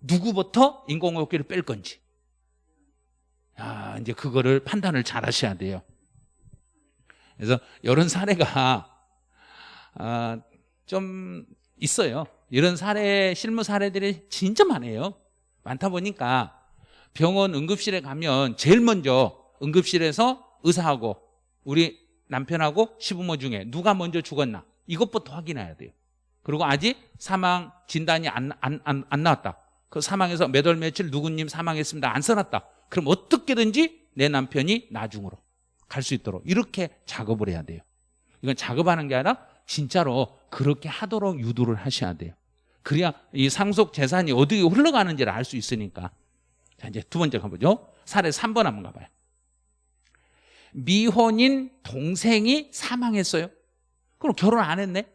누구부터 인공호흡기를 뺄 건지. 아, 이제 그거를 판단을 잘 하셔야 돼요. 그래서 이런 사례가 아, 좀 있어요. 이런 사례, 실무 사례들이 진짜 많아요. 많다 보니까 병원 응급실에 가면 제일 먼저 응급실에서 의사하고 우리 남편하고 시부모 중에 누가 먼저 죽었나 이것부터 확인해야 돼요. 그리고 아직 사망 진단이 안, 안, 안, 안 나왔다. 그 사망에서 몇 월 며칠 누구님 사망했습니다. 안 써놨다. 그럼 어떻게든지 내 남편이 나중으로 갈 수 있도록 이렇게 작업을 해야 돼요. 이건 작업하는 게 아니라 진짜로 그렇게 하도록 유도를 하셔야 돼요. 그래야 이 상속 재산이 어디에 흘러가는지를 알 수 있으니까. 자, 이제 두 번째 가보죠. 사례 3번 한번 가봐요. 미혼인 동생이 사망했어요. 그럼 결혼 안 했네?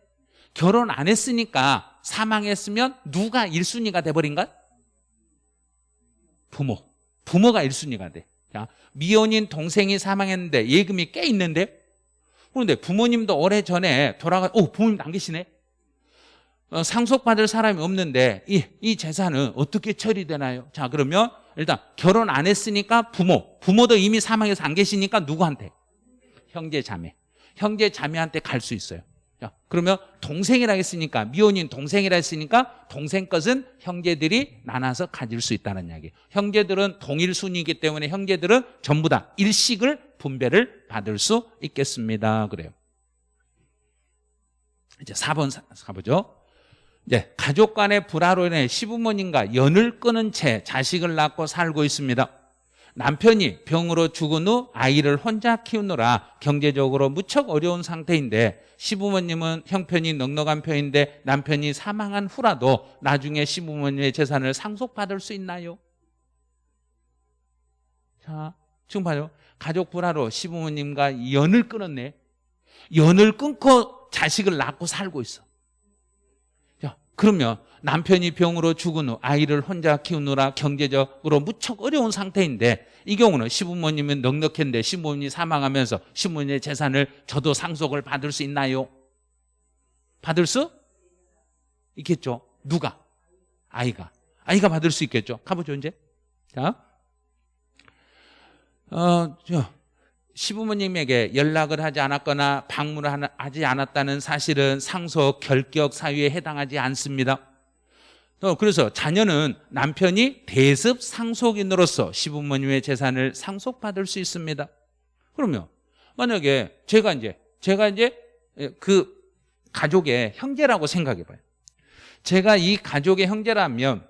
결혼 안 했으니까 사망했으면 누가 1순위가 돼버린가? 부모. 부모가 1순위가 돼. 자, 미혼인 동생이 사망했는데 예금이 꽤 있는데 그런데 부모님도 오래전에 돌아가, 오, 부모님 안 계시네? 어, 상속받을 사람이 없는데 이, 이 재산은 어떻게 처리되나요? 자, 그러면 일단 결혼 안 했으니까 부모, 부모도 이미 사망해서 안 계시니까 누구한테? 형제 자매. 형제 자매한테 갈 수 있어요. 자, 그러면 동생이라 했으니까 미혼인 동생이라 했으니까 동생 것은 형제들이 나눠서 가질 수 있다는 이야기. 형제들은 동일 순위이기 때문에 형제들은 전부 다 일식을 분배를 받을 수 있겠습니다. 그래요. 이제 4번 가보죠. 이제 가족 간의 불화로 인해 시부모님과 연을 끊은 채 자식을 낳고 살고 있습니다. 남편이 병으로 죽은 후 아이를 혼자 키우느라 경제적으로 무척 어려운 상태인데 시부모님은 형편이 넉넉한 편인데 남편이 사망한 후라도 나중에 시부모님의 재산을 상속받을 수 있나요? 자, 지금 봐요. 가족 불화로 시부모님과 연을 끊었네. 연을 끊고 자식을 낳고 살고 있어. 자, 그러면 남편이 병으로 죽은 후 아이를 혼자 키우느라 경제적으로 무척 어려운 상태인데 이 경우는 시부모님은 넉넉했는데 시부모님이 사망하면서 시부모님의 재산을 저도 상속을 받을 수 있나요? 받을 수 있겠죠. 누가? 아이가. 아이가 받을 수 있겠죠. 가보죠 이제. 자, 어, 저 시부모님에게 연락을 하지 않았거나 방문을 하지 않았다는 사실은 상속 결격 사유에 해당하지 않습니다. 또 그래서 자녀는 남편이 대습 상속인으로서 시부모님의 재산을 상속받을 수 있습니다. 그러면 만약에 제가 이제 제가 이제 그 가족의 형제라고 생각해 봐요. 제가 이 가족의 형제라면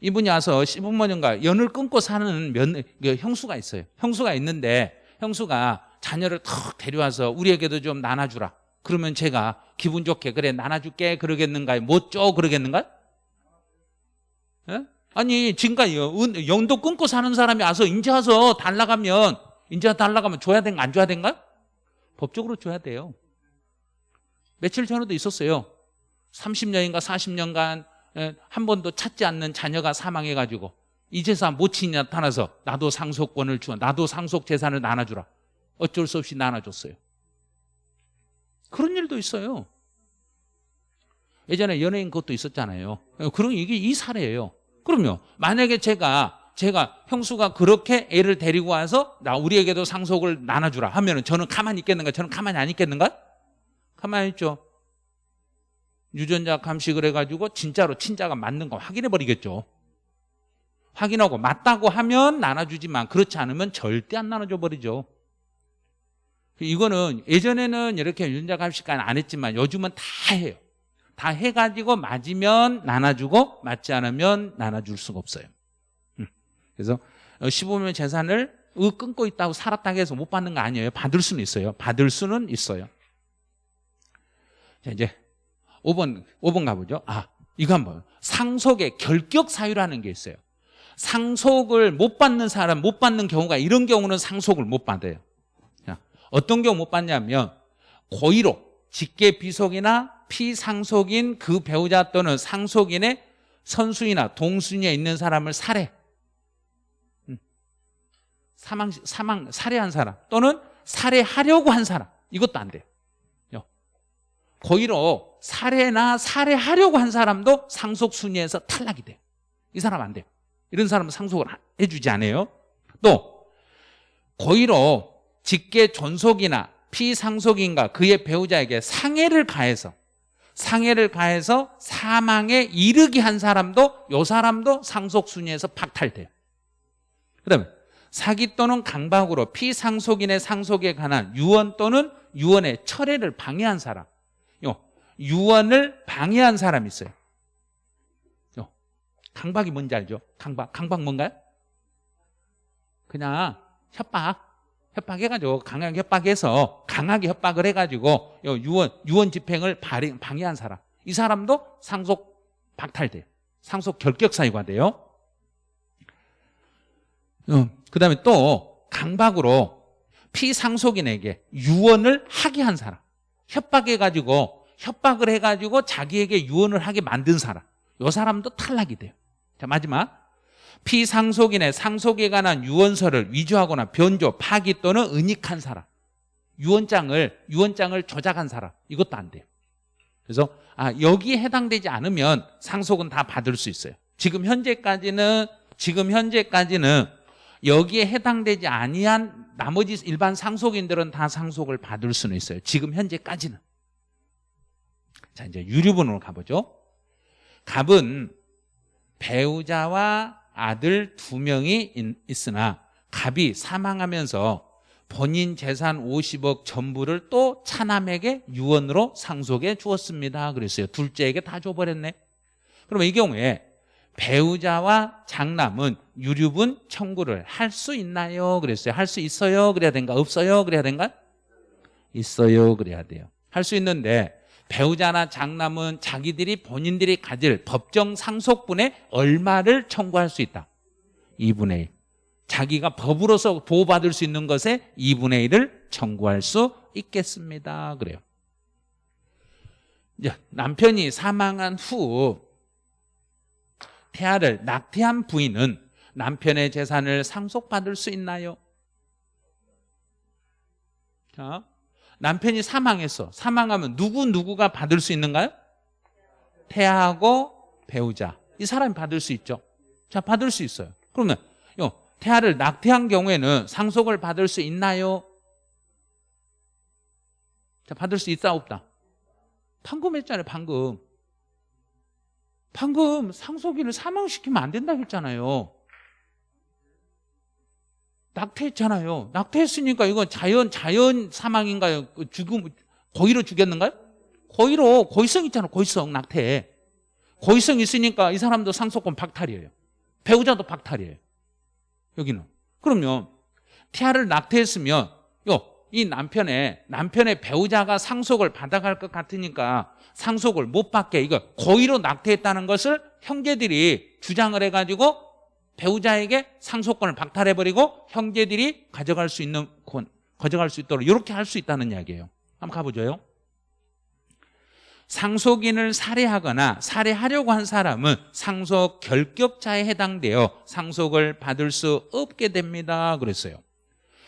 이분이 와서 시부모님과 연을 끊고 사는 면, 그 형수가 있어요. 형수가 있는데 형수가 자녀를 턱 데려와서 우리에게도 좀 나눠주라. 그러면 제가 기분 좋게 그래 나눠줄게 그러겠는가요? 못줘 그러겠는가요? 예? 아니 지금까지 연- 연도 끊고 사는 사람이 와서 인제 와서 달라가면 인제 달라가면 줘야 된가 안 줘야 된가? 법적으로 줘야 돼요. 며칠 전에도 있었어요. 30년인가 40년간 예, 한 번도 찾지 않는 자녀가 사망해가지고 이 재산 모친이 나타나서 나도 상속권을 주어 나도 상속 재산을 나눠주라. 어쩔 수 없이 나눠줬어요. 그런 일도 있어요. 예전에 연예인 그것도 있었잖아요. 그런 이게 이 사례예요. 그러면 만약에 제가 제가 형수가 그렇게 애를 데리고 와서 나 우리에게도 상속을 나눠주라 하면 은 저는 가만히 있겠는가? 저는 가만히 안 있겠는가? 가만히 있죠. 유전자 감식을 해가지고 진짜로 친자가 맞는 거 확인해 버리겠죠. 확인하고 맞다고 하면 나눠주지만 그렇지 않으면 절대 안 나눠줘 버리죠. 이거는 예전에는 이렇게 유전자 감식까지 안 했지만 요즘은 다 해요. 다 해가지고 맞으면 나눠주고 맞지 않으면 나눠줄 수가 없어요. 음. 그래서 15명 재산을 으 끊고 있다고 살았다고 해서 못 받는 거 아니에요. 받을 수는 있어요. 받을 수는 있어요. 자, 이제 5번, 5번 가보죠. 아, 이거 한번. 상속의 결격 사유라는 게 있어요. 상속을 못 받는 사람, 못 받는 경우가 이런 경우는 상속을 못 받아요. 자, 어떤 경우 못 받냐면 고의로 직계 비속이나 피상속인 그 배우자 또는 상속인의 선수이나 동순위에 있는 사람을 살해. 음. 사망, 사망, 살해한 사람 또는 살해하려고 한 사람. 이것도 안 돼요. 고의로 살해나 살해하려고 한 사람도 상속 순위에서 탈락이 돼요. 이 사람 안 돼요. 이런 사람은 상속을 해주지 않아요. 또 고의로 직계 존속이나 피상속인과 그의 배우자에게 상해를 가해서 상해를 가해서 사망에 이르게 한 사람도 이 사람도 상속 순위에서 박탈돼요. 그 다음에 사기 또는 강박으로 피상속인의 상속에 관한 유언 또는 유언의 철회를 방해한 사람 요 유언을 방해한 사람이 있어요. 요 강박이 뭔지 알죠? 강박. 강박 뭔가요? 그냥 협박. 협박해가지고 강하게 협박해서 강하게 협박을 해가지고 요 유언 유언 집행을 발행, 방해한 사람. 이 사람도 상속 박탈돼요. 상속 결격 사유가 돼요. 어, 그다음에 또 강박으로 피상속인에게 유언을 하게 한 사람. 협박해가지고 협박을 해가지고 자기에게 유언을 하게 만든 사람. 이 사람도 탈락이 돼요. 자 마지막. 피상속인의 상속에 관한 유언서를 위조하거나 변조, 파기 또는 은닉한 사람. 유언장을 유언장을 조작한 사람. 이것도 안 돼요. 그래서 아 여기에 해당되지 않으면 상속은 다 받을 수 있어요. 지금 현재까지는 지금 현재까지는 여기에 해당되지 아니한 나머지 일반 상속인들은 다 상속을 받을 수는 있어요. 지금 현재까지는. 자, 이제 유류분으로 가보죠. 갑은 배우자와 아들 두 명이 있으나 갑이 사망하면서 본인 재산 50억 전부를 또 차남에게 유언으로 상속해 주었습니다. 그랬어요. 둘째에게 다 줘버렸네. 그러면 이 경우에 배우자와 장남은 유류분 청구를 할 수 있나요? 그랬어요. 할 수 있어요? 그래야 된가? 없어요? 그래야 된가? 있어요. 그래야 돼요. 할 수 있는데 배우자나 장남은 자기들이 본인들이 가질 법정 상속분의 얼마를 청구할 수 있다. 2분의 1. 자기가 법으로서 보호받을 수 있는 것에 2분의 1을 청구할 수 있겠습니다. 그래요. 이제 남편이 사망한 후 태아를 낙태한 부인은 남편의 재산을 상속받을 수 있나요? 자, 남편이 사망했어. 사망하면 누구 누구가 받을 수 있는가요? 태아하고 배우자. 이 사람이 받을 수 있죠. 자, 받을 수 있어요. 그러면 요 태아를 낙태한 경우에는 상속을 받을 수 있나요? 자, 받을 수 있다 없다? 방금 했잖아요, 방금. 방금 상속인을 사망시키면 안 된다고 했잖아요. 낙태했잖아요. 낙태했으니까 이건 자연 자연 사망인가요? 그 죽음 고의로 죽였는가요? 고의로 고의성 있잖아. 고의성 낙태. 고의성 있으니까 이 사람도 상속권 박탈이에요. 배우자도 박탈이에요. 여기는. 그러면 태아를 낙태했으면 요 이 남편의 남편의 배우자가 상속을 받아갈 것 같으니까 상속을 못 받게 이거 고의로 낙태했다는 것을 형제들이 주장을 해가지고 배우자에게 상속권을 박탈해버리고 형제들이 가져갈 수 있는 권, 가져갈 수 있도록 이렇게 할 수 있다는 이야기예요. 한번 가보죠요. 상속인을 살해하거나 살해하려고 한 사람은 상속 결격자에 해당되어 상속을 받을 수 없게 됩니다. 그랬어요.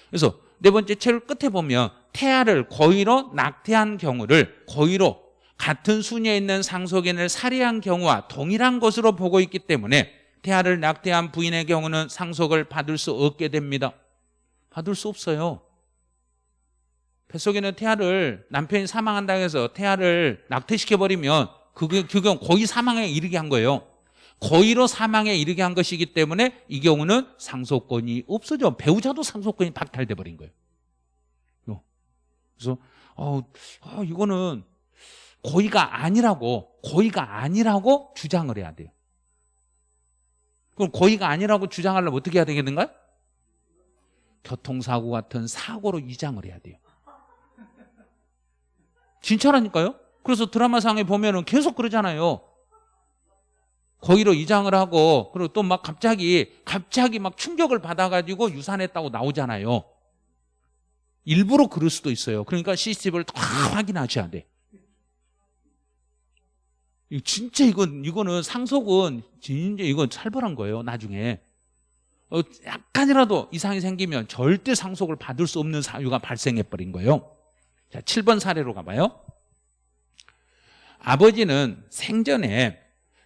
그래서 네 번째 책 끝에 보면 태아를 고의로 낙태한 경우를 고의로 같은 순위에 있는 상속인을 살해한 경우와 동일한 것으로 보고 있기 때문에 태아를 낙태한 부인의 경우는 상속을 받을 수 없게 됩니다. 받을 수 없어요. 뱃속에는 태아를 남편이 사망한다고 해서 태아를 낙태시켜버리면 그게, 그건 고의 사망에 이르게 한 거예요. 고의로 사망에 이르게 한 것이기 때문에 이 경우는 상속권이 없어져. 배우자도 상속권이 박탈돼 버린 거예요. 그래서 어, 어, 이거는 고의가 아니라고 고의가 아니라고 주장을 해야 돼요. 그럼 고의가 아니라고 주장하려면 어떻게 해야 되겠는가요? 교통사고 같은 사고로 위장을 해야 돼요. 진짜라니까요? 그래서 드라마상에 보면은 계속 그러잖아요. 거기로 이장을 하고 그리고 또 막 갑자기 갑자기 막 충격을 받아가지고 유산했다고 나오잖아요. 일부러 그럴 수도 있어요. 그러니까 CCTV를 다 확인하셔야 돼. 진짜 이건 이거는 상속은 진짜 이건 살벌한 거예요. 나중에 어, 약간이라도 이상이 생기면 절대 상속을 받을 수 없는 사유가 발생해 버린 거예요. 자, 7번 사례로 가봐요. 아버지는 생전에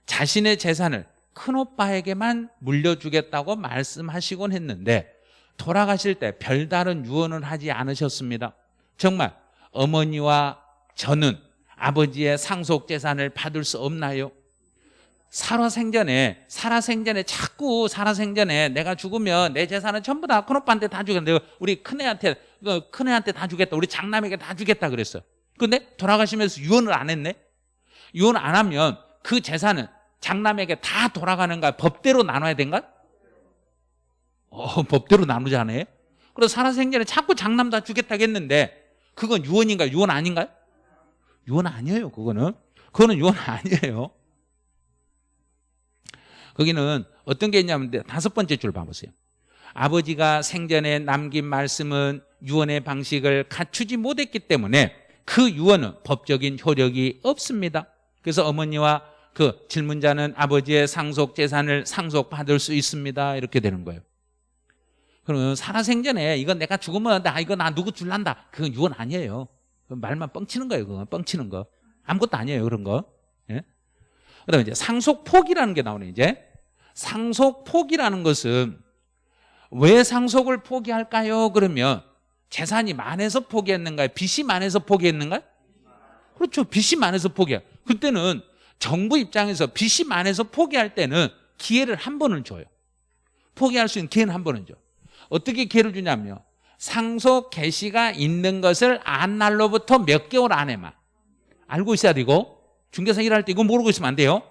자신의 재산을 큰오빠에게만 물려주겠다고 말씀하시곤 했는데 돌아가실 때 별다른 유언을 하지 않으셨습니다. 정말 어머니와 저는 아버지의 상속 재산을 받을 수 없나요? 살아생전에 살아생전에 자꾸 살아생전에 내가 죽으면 내 재산은 전부 다 큰오빠한테 다 주겠다 우리 큰애한테 그 큰애한테 다 주겠다 우리 장남에게 다 주겠다 그랬어 근데 돌아가시면서 유언을 안 했네 유언 안 하면 그 재산은 장남에게 다 돌아가는가 법대로 나눠야 된가? 어, 법대로 나누자네 그래서 살아생전에 자꾸 장남 다 주겠다고 했는데 그건 유언인가요? 유언 아닌가요? 유언 아니에요 그거는. 그거는 유언 아니에요. 거기는 어떤 게 있냐면 다섯 번째 줄 봐보세요. 아버지가 생전에 남긴 말씀은 유언의 방식을 갖추지 못했기 때문에 그 유언은 법적인 효력이 없습니다. 그래서 어머니와 그 질문자는 아버지의 상속 재산을 상속받을 수 있습니다. 이렇게 되는 거예요. 그러면 살아생전에 이건 내가 죽으면 나 이거 나 누구 줄란다. 그건 유언 아니에요 말만 뻥치는 거예요 그건 뻥치는 거 아무것도 아니에요 그런 거 예? 그 다음에 이제 상속폭이라는 게 나오네 이제 상속폭이라는 것은 왜 상속을 포기할까요? 그러면 재산이 많아서 포기했는가요? 빚이 많아서 포기했는가요? 그렇죠. 빚이 많아서 포기해. 그때는 정부 입장에서 빚이 많아서 포기할 때는 기회를 한 번을 줘요. 포기할 수 있는 기회는 한 번은 줘. 어떻게 기회를 주냐면 상속 개시가 있는 것을 안 날로부터 몇 개월 안에만 알고 있어야 되고 중개사 일할 때 이거 모르고 있으면 안 돼요.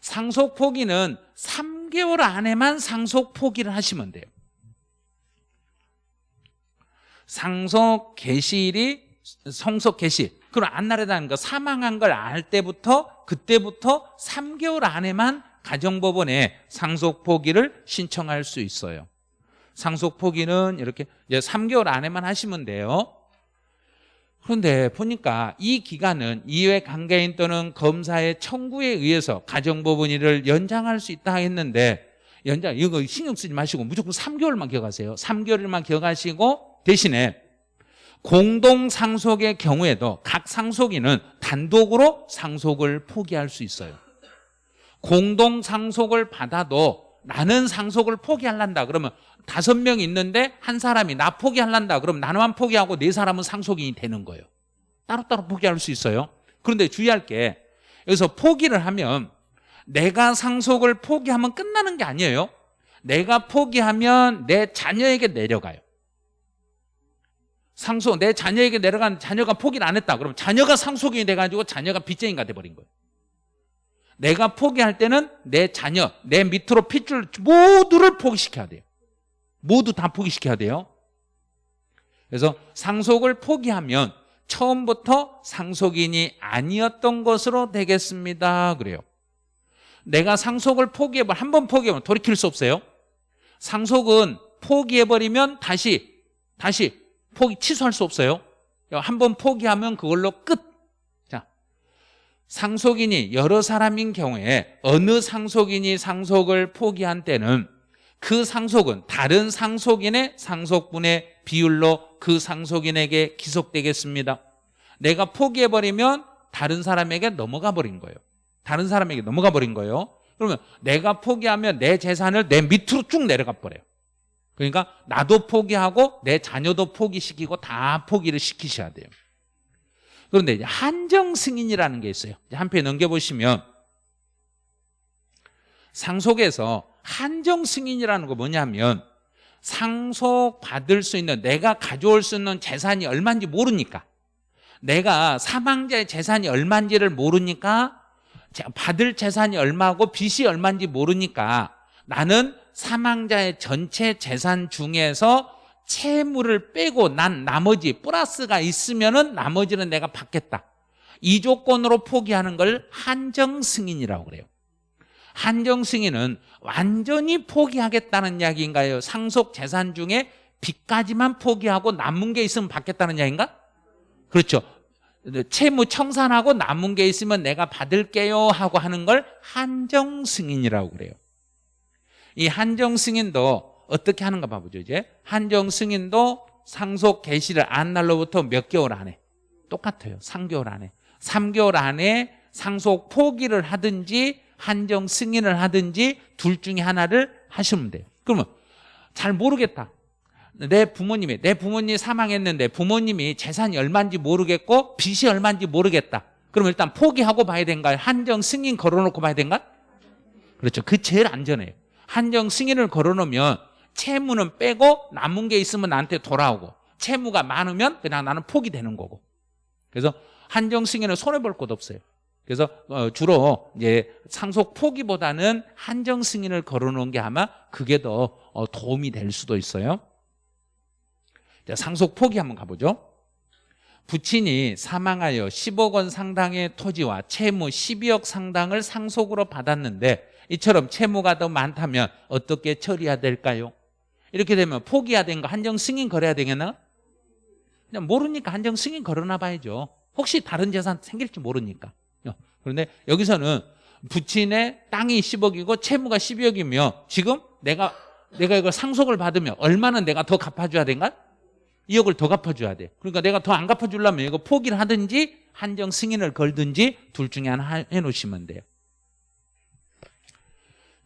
상속 포기는 3개월 안에만 상속 포기를 하시면 돼요. 상속 개시일이 성속 개시 그럼 안날에다는 거 사망한 걸 알 때부터 그때부터 3개월 안에만 가정법원에 상속 포기를 신청할 수 있어요. 상속 포기는 이렇게 이제 3개월 안에만 하시면 돼요. 그런데 보니까 이 기간은 이외 관계인 또는 검사의 청구에 의해서 가정법원일을 연장할 수 있다 했는데 연장 이거 신경 쓰지 마시고 무조건 3개월만 기억하세요. 3개월만 기억하시고 대신에 공동 상속의 경우에도 각 상속인은 단독으로 상속을 포기할 수 있어요. 공동 상속을 받아도 나는 상속을 포기할란다 그러면 다섯 명 있는데 한 사람이 나 포기할란다. 그럼 나만 포기하고 네 사람은 상속인이 되는 거예요. 따로따로 포기할 수 있어요. 그런데 주의할 게. 여기서 포기를 하면 내가 상속을 포기하면 끝나는 게 아니에요. 내가 포기하면 내 자녀에게 내려가요. 상속 내 자녀에게 내려간 자녀가 포기를 안 했다. 그러면 자녀가 상속인이 돼가지고 자녀가 빚쟁이가 돼버린 거예요. 내가 포기할 때는 내 자녀 내 밑으로 핏줄 모두를 포기시켜야 돼요 모두 다 포기시켜야 돼요. 그래서 상속을 포기하면 처음부터 상속인이 아니었던 것으로 되겠습니다. 그래요. 내가 상속을 포기해버 한번 포기하면 돌이킬 수 없어요. 상속은 포기해버리면 다시 다시 포기 취소할 수 없어요. 한 번 포기하면 그걸로 끝. 자, 상속인이 여러 사람인 경우에 어느 상속인이 상속을 포기한 때는 그 상속은 다른 상속인의 상속분의 비율로 그 상속인에게 기속되겠습니다. 내가 포기해버리면 다른 사람에게 넘어가 버린 거예요. 다른 사람에게 넘어가 버린 거예요. 그러면 내가 포기하면 내 재산을 내 밑으로 쭉 내려가 버려요. 그러니까 나도 포기하고 내 자녀도 포기시키고 다 포기를 시키셔야 돼요. 그런데 이제 한정 승인이라는 게 있어요. 한페 넘겨보시면 상속에서 한정 승인이라는 거 뭐냐면 상속 받을 수 있는 내가 가져올 수 있는 재산이 얼마인지 모르니까 내가 사망자의 재산이 얼마인지를 모르니까 받을 재산이 얼마고 빚이 얼마인지 모르니까 나는 사망자의 전체 재산 중에서 채무를 빼고 난 나머지 플러스가 있으면 은 나머지는 내가 받겠다. 이 조건으로 포기하는 걸 한정 승인이라고 그래요. 한정 승인은 완전히 포기하겠다는 이야기인가요? 상속 재산 중에 빚까지만 포기하고 남은 게 있으면 받겠다는 이야기인가? 그렇죠. 채무 청산하고 남은 게 있으면 내가 받을게요 하고 하는 걸 한정 승인이라고 그래요. 이 한정 승인도 어떻게 하는가 봐보죠 이제 한정 승인도 상속 개시를 안 날로부터 몇 개월 안에 똑같아요 3개월 안에 3개월 안에 상속 포기를 하든지 한정 승인을 하든지 둘 중에 하나를 하시면 돼요. 그러면 잘 모르겠다. 내 부모님이 내 부모님이 사망했는데 부모님이 재산이 얼마인지 모르겠고 빚이 얼마인지 모르겠다. 그럼 일단 포기하고 봐야 된가요? 한정 승인 걸어놓고 봐야 된가? 그렇죠. 그 제일 안전해요. 한정 승인을 걸어놓으면 채무는 빼고 남은 게 있으면 나한테 돌아오고 채무가 많으면 그냥 나는 포기되는 거고. 그래서 한정 승인은 손해볼 곳 없어요 그래서 어, 주로 이제 상속 포기보다는 한정 승인을 걸어놓은 게 아마 그게 더 어, 도움이 될 수도 있어요 상속 포기 한번 가보죠 부친이 사망하여 10억 원 상당의 토지와 채무 12억 상당을 상속으로 받았는데 이처럼 채무가 더 많다면 어떻게 처리해야 될까요? 이렇게 되면 포기해야 되는 거 한정 승인 걸어야 되겠나? 그냥 모르니까 한정 승인 걸어놔 봐야죠 혹시 다른 재산 생길지 모르니까 그런데 여기서는 부친의 땅이 10억이고 채무가 12억이며 지금 내가 내가 이걸 상속을 받으면 얼마는 내가 더 갚아줘야 된가? 2억을 더 갚아줘야 돼 그러니까 내가 더 안 갚아주려면 이거 포기를 하든지 한정 승인을 걸든지 둘 중에 하나 해놓으시면 돼요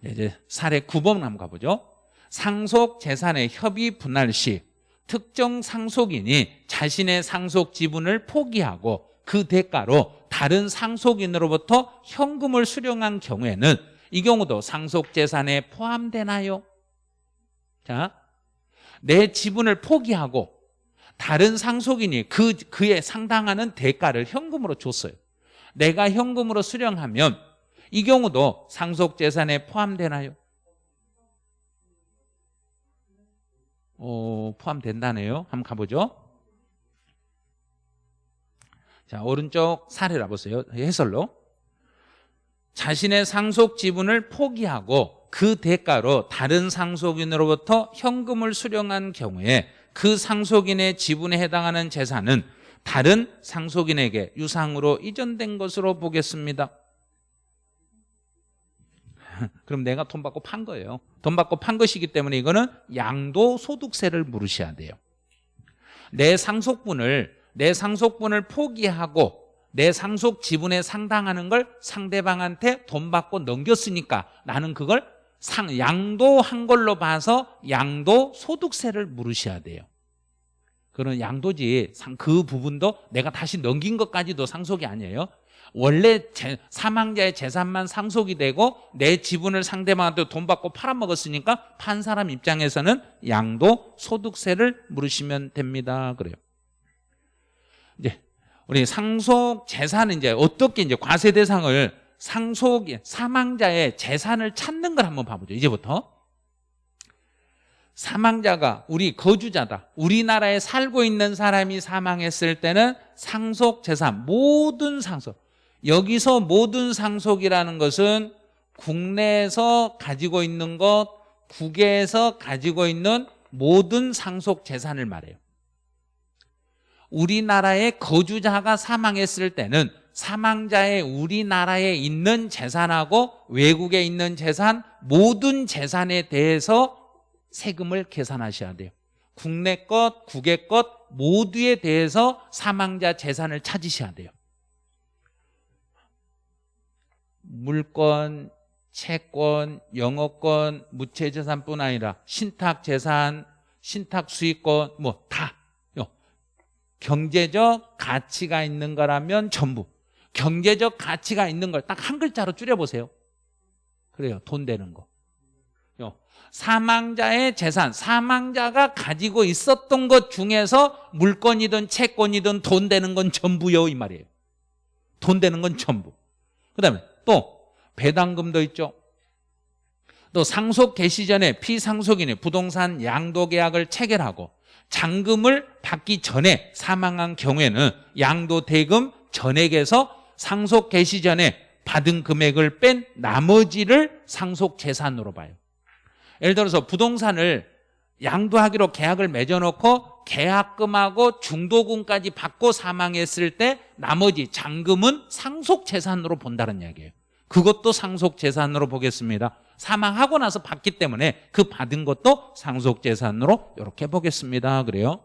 이제 사례 9번 한번 가보죠. 상속 재산의 협의 분할 시 특정 상속인이 자신의 상속 지분을 포기하고 그 대가로 다른 상속인으로부터 현금을 수령한 경우에는 이 경우도 상속 재산에 포함되나요? 자, 내 지분을 포기하고 다른 상속인이 그, 그에 상당하는 대가를 현금으로 줬어요. 내가 현금으로 수령하면 이 경우도 상속재산에 포함되나요? 어, 포함된다네요. 한번 가보죠. 자, 오른쪽 사례라 보세요. 해설로. 자신의 상속 지분을 포기하고 그 대가로 다른 상속인으로부터 현금을 수령한 경우에 그 상속인의 지분에 해당하는 재산은 다른 상속인에게 유상으로 이전된 것으로 보겠습니다. 그럼 내가 돈 받고 판 거예요 돈 받고 판 것이기 때문에 이거는 양도소득세를 물으셔야 돼요 내 상속분을 내 상속분을 포기하고 내 상속 지분에 상당하는 걸 상대방한테 돈 받고 넘겼으니까 나는 그걸 상 양도한 걸로 봐서 양도 소득세를 물으셔야 돼요. 그런 양도지 상- 그 부분도 내가 다시 넘긴 것까지도 상속이 아니에요. 원래 제- 사망자의 재산만 상속이 되고 내 지분을 상대방한테 돈 받고 팔아먹었으니까 판 사람 입장에서는 양도 소득세를 물으시면 됩니다. 그래요. 우리 상속 재산은 이제 어떻게 이제 과세 대상을 상속 사망자의 재산을 찾는 걸 한번 봐보죠. 이제부터 사망자가 우리 거주자다. 우리나라에 살고 있는 사람이 사망했을 때는 상속 재산 모든 상속 여기서 모든 상속이라는 것은 국내에서 가지고 있는 것, 국외에서 가지고 있는 모든 상속 재산을 말해요. 우리나라의 거주자가 사망했을 때는 사망자의 우리나라에 있는 재산하고 외국에 있는 재산 모든 재산에 대해서 세금을 계산하셔야 돼요. 국내 것, 국외 것 모두에 대해서 사망자 재산을 찾으셔야 돼요. 물권, 채권, 영어권, 무채재산뿐 아니라 신탁재산, 신탁수익권 뭐 다 경제적 가치가 있는 거라면 전부. 경제적 가치가 있는 걸 딱 한 글자로 줄여보세요. 그래요. 돈 되는 거. 요. 사망자의 재산. 사망자가 가지고 있었던 것 중에서 물건이든 채권이든 돈 되는 건 전부요 이 말이에요. 돈 되는 건 전부. 그 다음에 또 배당금도 있죠. 또 상속 개시 전에 피상속인의 부동산 양도 계약을 체결하고 잔금을 받기 전에 사망한 경우에는 양도 대금 전액에서 상속 개시 전에 받은 금액을 뺀 나머지를 상속 재산으로 봐요. 예를 들어서 부동산을 양도하기로 계약을 맺어놓고 계약금하고 중도금까지 받고 사망했을 때 나머지 잔금은 상속 재산으로 본다는 이야기예요. 그것도 상속 재산으로 보겠습니다. 사망하고 나서 받기 때문에 그 받은 것도 상속 재산으로 이렇게 보겠습니다. 그래요.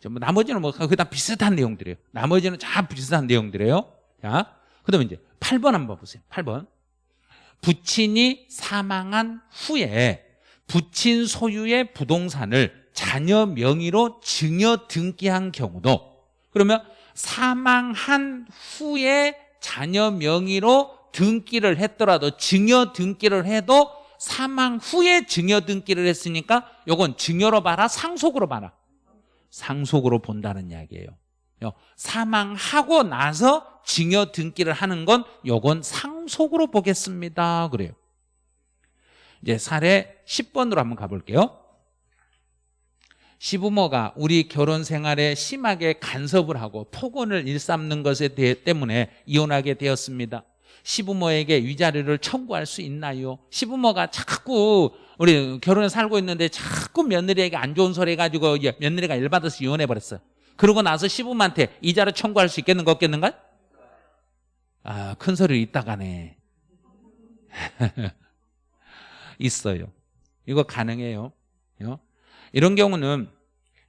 전부 나머지는 뭐 그다 비슷한 내용들이에요. 나머지는 다 비슷한 내용들이에요. 자, 그다음에 이제 8번 한번 보세요. 8번. 부친이 사망한 후에 부친 소유의 부동산을 자녀 명의로 증여 등기한 경우도 그러면 사망한 후에 자녀 명의로 등기를 했더라도 증여 등기를 해도 사망 후에 증여 등기를 했으니까 요건 증여로 봐라 상속으로 봐라. 상속으로 본다는 이야기예요. 사망하고 나서 증여 등기를 하는 건 요건 상속으로 보겠습니다. 그래요. 이제 사례 10번으로 한번 가볼게요 시부모가 우리 결혼 생활에 심하게 간섭을 하고 폭언을 일삼는 것에 대해 때문에 이혼하게 되었습니다. 시부모에게 위자료를 청구할 수 있나요? 시부모가 자꾸 우리 결혼에 살고 있는데 자꾸 며느리에게 안 좋은 소리 해가지고 며느리가 열받아서 이혼해버렸어요. 그러고 나서 시부모한테 이자료 청구할 수 있겠는 거 없겠는가? 아, 큰 소리 있다가네. 있어요. 이거 가능해요. 이런 경우는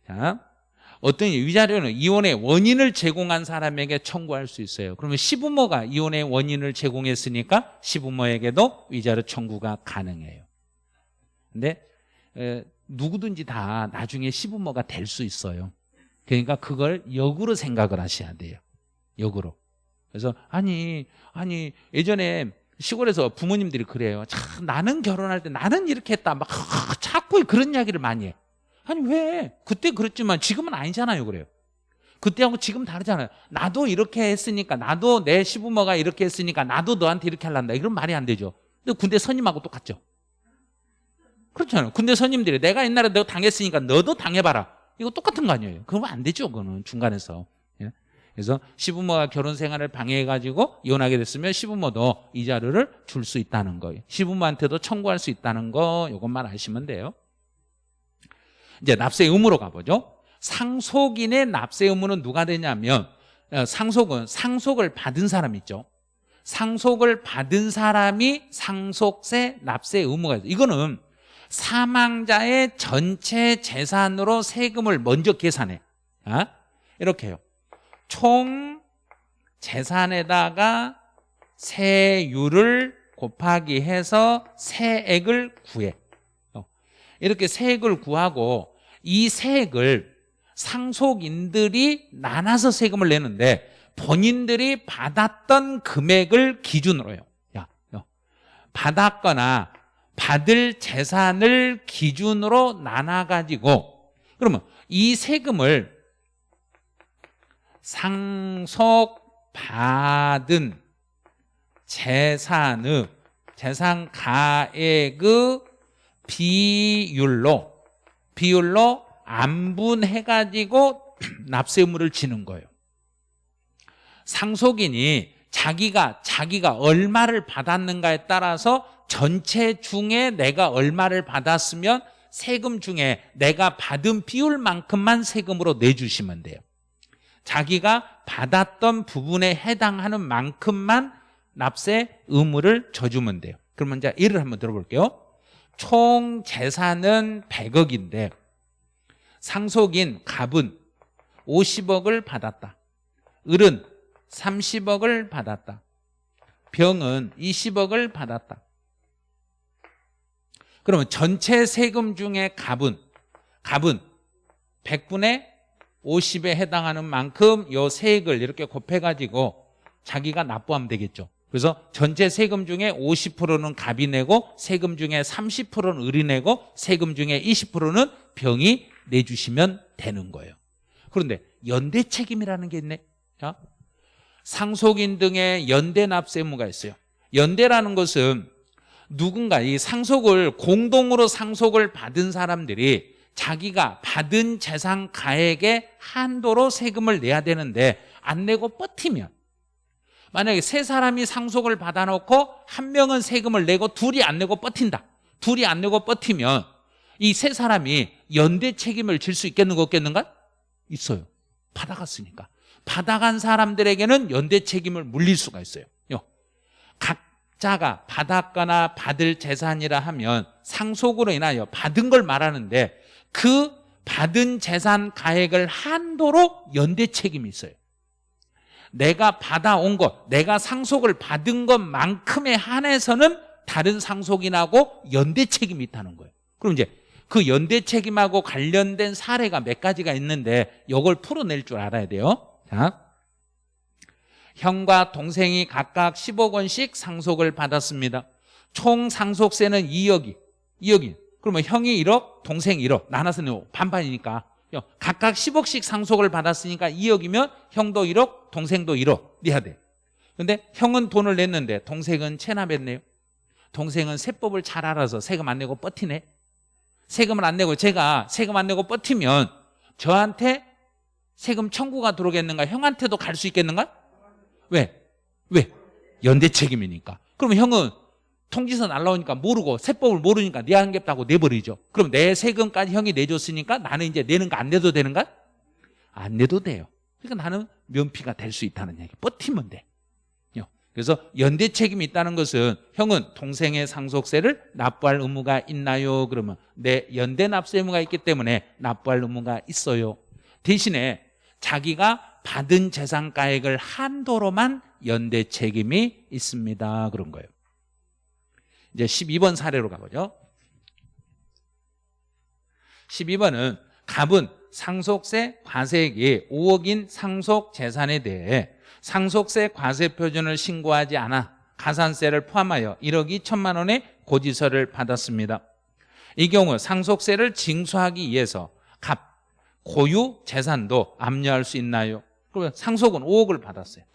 자, 어떤 위자료는 이혼의 원인을 제공한 사람에게 청구할 수 있어요. 그러면 시부모가 이혼의 원인을 제공했으니까 시부모에게도 위자료 청구가 가능해요. 근데 에, 누구든지 다 나중에 시부모가 될 수 있어요. 그러니까 그걸 역으로 생각을 하셔야 돼요. 역으로. 그래서 아니 아니 예전에 시골에서 부모님들이 그래요. 참 나는 결혼할 때 나는 이렇게 했다. 막 자꾸 그런 이야기를 많이 해. 아니 왜? 그때 그랬지만 지금은 아니잖아요 그래요. 그때하고 지금 다르잖아요. 나도 이렇게 했으니까 나도 내 시부모가 이렇게 했으니까 나도 너한테 이렇게 할란다. 이런 말이 안 되죠. 근데 군대 선임하고 똑같죠. 그렇잖아요. 군대 선임들이 내가 옛날에 너 당했으니까 너도 당해봐라. 이거 똑같은 거 아니에요. 그러면 안 되죠 그거는 중간에서. 예? 그래서 시부모가 결혼 생활을 방해해가지고 이혼하게 됐으면 시부모도 이자료를 줄 수 있다는 거예요. 시부모한테도 청구할 수 있다는 거 이것만 아시면 돼요 이제 납세 의무로 가보죠. 상속인의 납세 의무는 누가 되냐면 어, 상속은 상속을 받은 사람 있죠. 상속을 받은 사람이 상속세 납세 의무가 있어요. 이거는 사망자의 전체 재산으로 세금을 먼저 계산해. 어? 이렇게 해요. 총 재산에다가 세율을 곱하기 해서 세액을 구해 어. 이렇게 세액을 구하고 이 세액을 상속인들이 나눠서 세금을 내는데 본인들이 받았던 금액을 기준으로요 야, 야. 받았거나 받을 재산을 기준으로 나눠가지고 그러면 이 세금을 상속받은 재산의 재산 가액의 비율로 비율로 안분해 가지고 납세 의무를 지는 거예요. 상속인이 자기가 자기가 얼마를 받았는가에 따라서 전체 중에 내가 얼마를 받았으면 세금 중에 내가 받은 비율만큼만 세금으로 내주시면 돼요. 자기가 받았던 부분에 해당하는 만큼만 납세 의무를 져주면 돼요. 그러면 이제 예를 한번 들어볼게요. 총 재산은 100억인데 상속인 갑은 50억을 받았다. 을은 30억을 받았다. 병은 20억을 받았다. 그러면 전체 세금 중에 갑은 갑은 100분의 50에 해당하는 만큼 요 세액을 이렇게 곱해가지고 자기가 납부하면 되겠죠. 그래서 전체 세금 중에 50%는 갑이 내고 세금 중에 30%는 을이 내고 세금 중에 20%는 병이 내주시면 되는 거예요. 그런데 연대 책임이라는 게 있네. 자, 상속인 등의 연대 납세 의무가 있어요. 연대라는 것은 누군가 이 상속을 공동으로 상속을 받은 사람들이 자기가 받은 재산 가액의 한도로 세금을 내야 되는데 안 내고 버티면 만약에 세 사람이 상속을 받아놓고 한 명은 세금을 내고 둘이 안 내고 버틴다. 둘이 안 내고 버티면 이 세 사람이 연대 책임을 질 수 있겠는가 없겠는가? 있어요. 받아갔으니까. 받아간 사람들에게는 연대 책임을 물릴 수가 있어요. 각자가 받았거나 받을 재산이라 하면 상속으로 인하여 받은 걸 말하는데 그 받은 재산 가액을 한도로 연대 책임이 있어요 내가 받아온 것, 내가 상속을 받은 것만큼에 한해서는 다른 상속인하고 연대 책임이 있다는 거예요. 그럼 이제 그 연대 책임하고 관련된 사례가 몇 가지가 있는데 이걸 풀어낼 줄 알아야 돼요. 자, 형과 동생이 각각 10억 원씩 상속을 받았습니다. 총 상속세는 2억이 2억이. 그러면 형이 1억 동생이 1억. 나눠서 내고 반반이니까 각각 10억씩 상속을 받았으니까 2억이면 형도 1억 동생도 1억 내야 돼. 근데 형은 돈을 냈는데 동생은 체납했네요? 동생은 세법을 잘 알아서 세금 안 내고 버티네? 세금을 안 내고 제가 세금 안 내고 버티면 저한테 세금 청구가 들어오겠는가? 형한테도 갈 수 있겠는가? 왜? 왜? 연대 책임이니까. 그러면 형은 통지서 날라오니까 모르고 세법을 모르니까 내안 겠다고 내버리죠. 그럼 내 세금까지 형이 내줬으니까 나는 이제 내는 거 안 내도 되는가? 안 내도 돼요. 그러니까 나는 면피가 될 수 있다는 얘기. 버티면 돼. 그래서 연대 책임이 있다는 것은 형은 동생의 상속세를 납부할 의무가 있나요? 그러면 내 연대 납세 의무가 있기 때문에 납부할 의무가 있어요. 대신에 자기가 받은 재산가액을 한도로만 연대 책임이 있습니다. 그런 거예요 이제 12번 사례로 가보죠. 12번은 갑은 상속세 과세액이 5억인 상속 재산에 대해 상속세 과세 표준을 신고하지 않아 가산세를 포함하여 1억 2천만 원의 고지서를 받았습니다. 이 경우 상속세를 징수하기 위해서 갑, 고유 재산도 압류할 수 있나요? 그러면 상속은 5억을 받았어요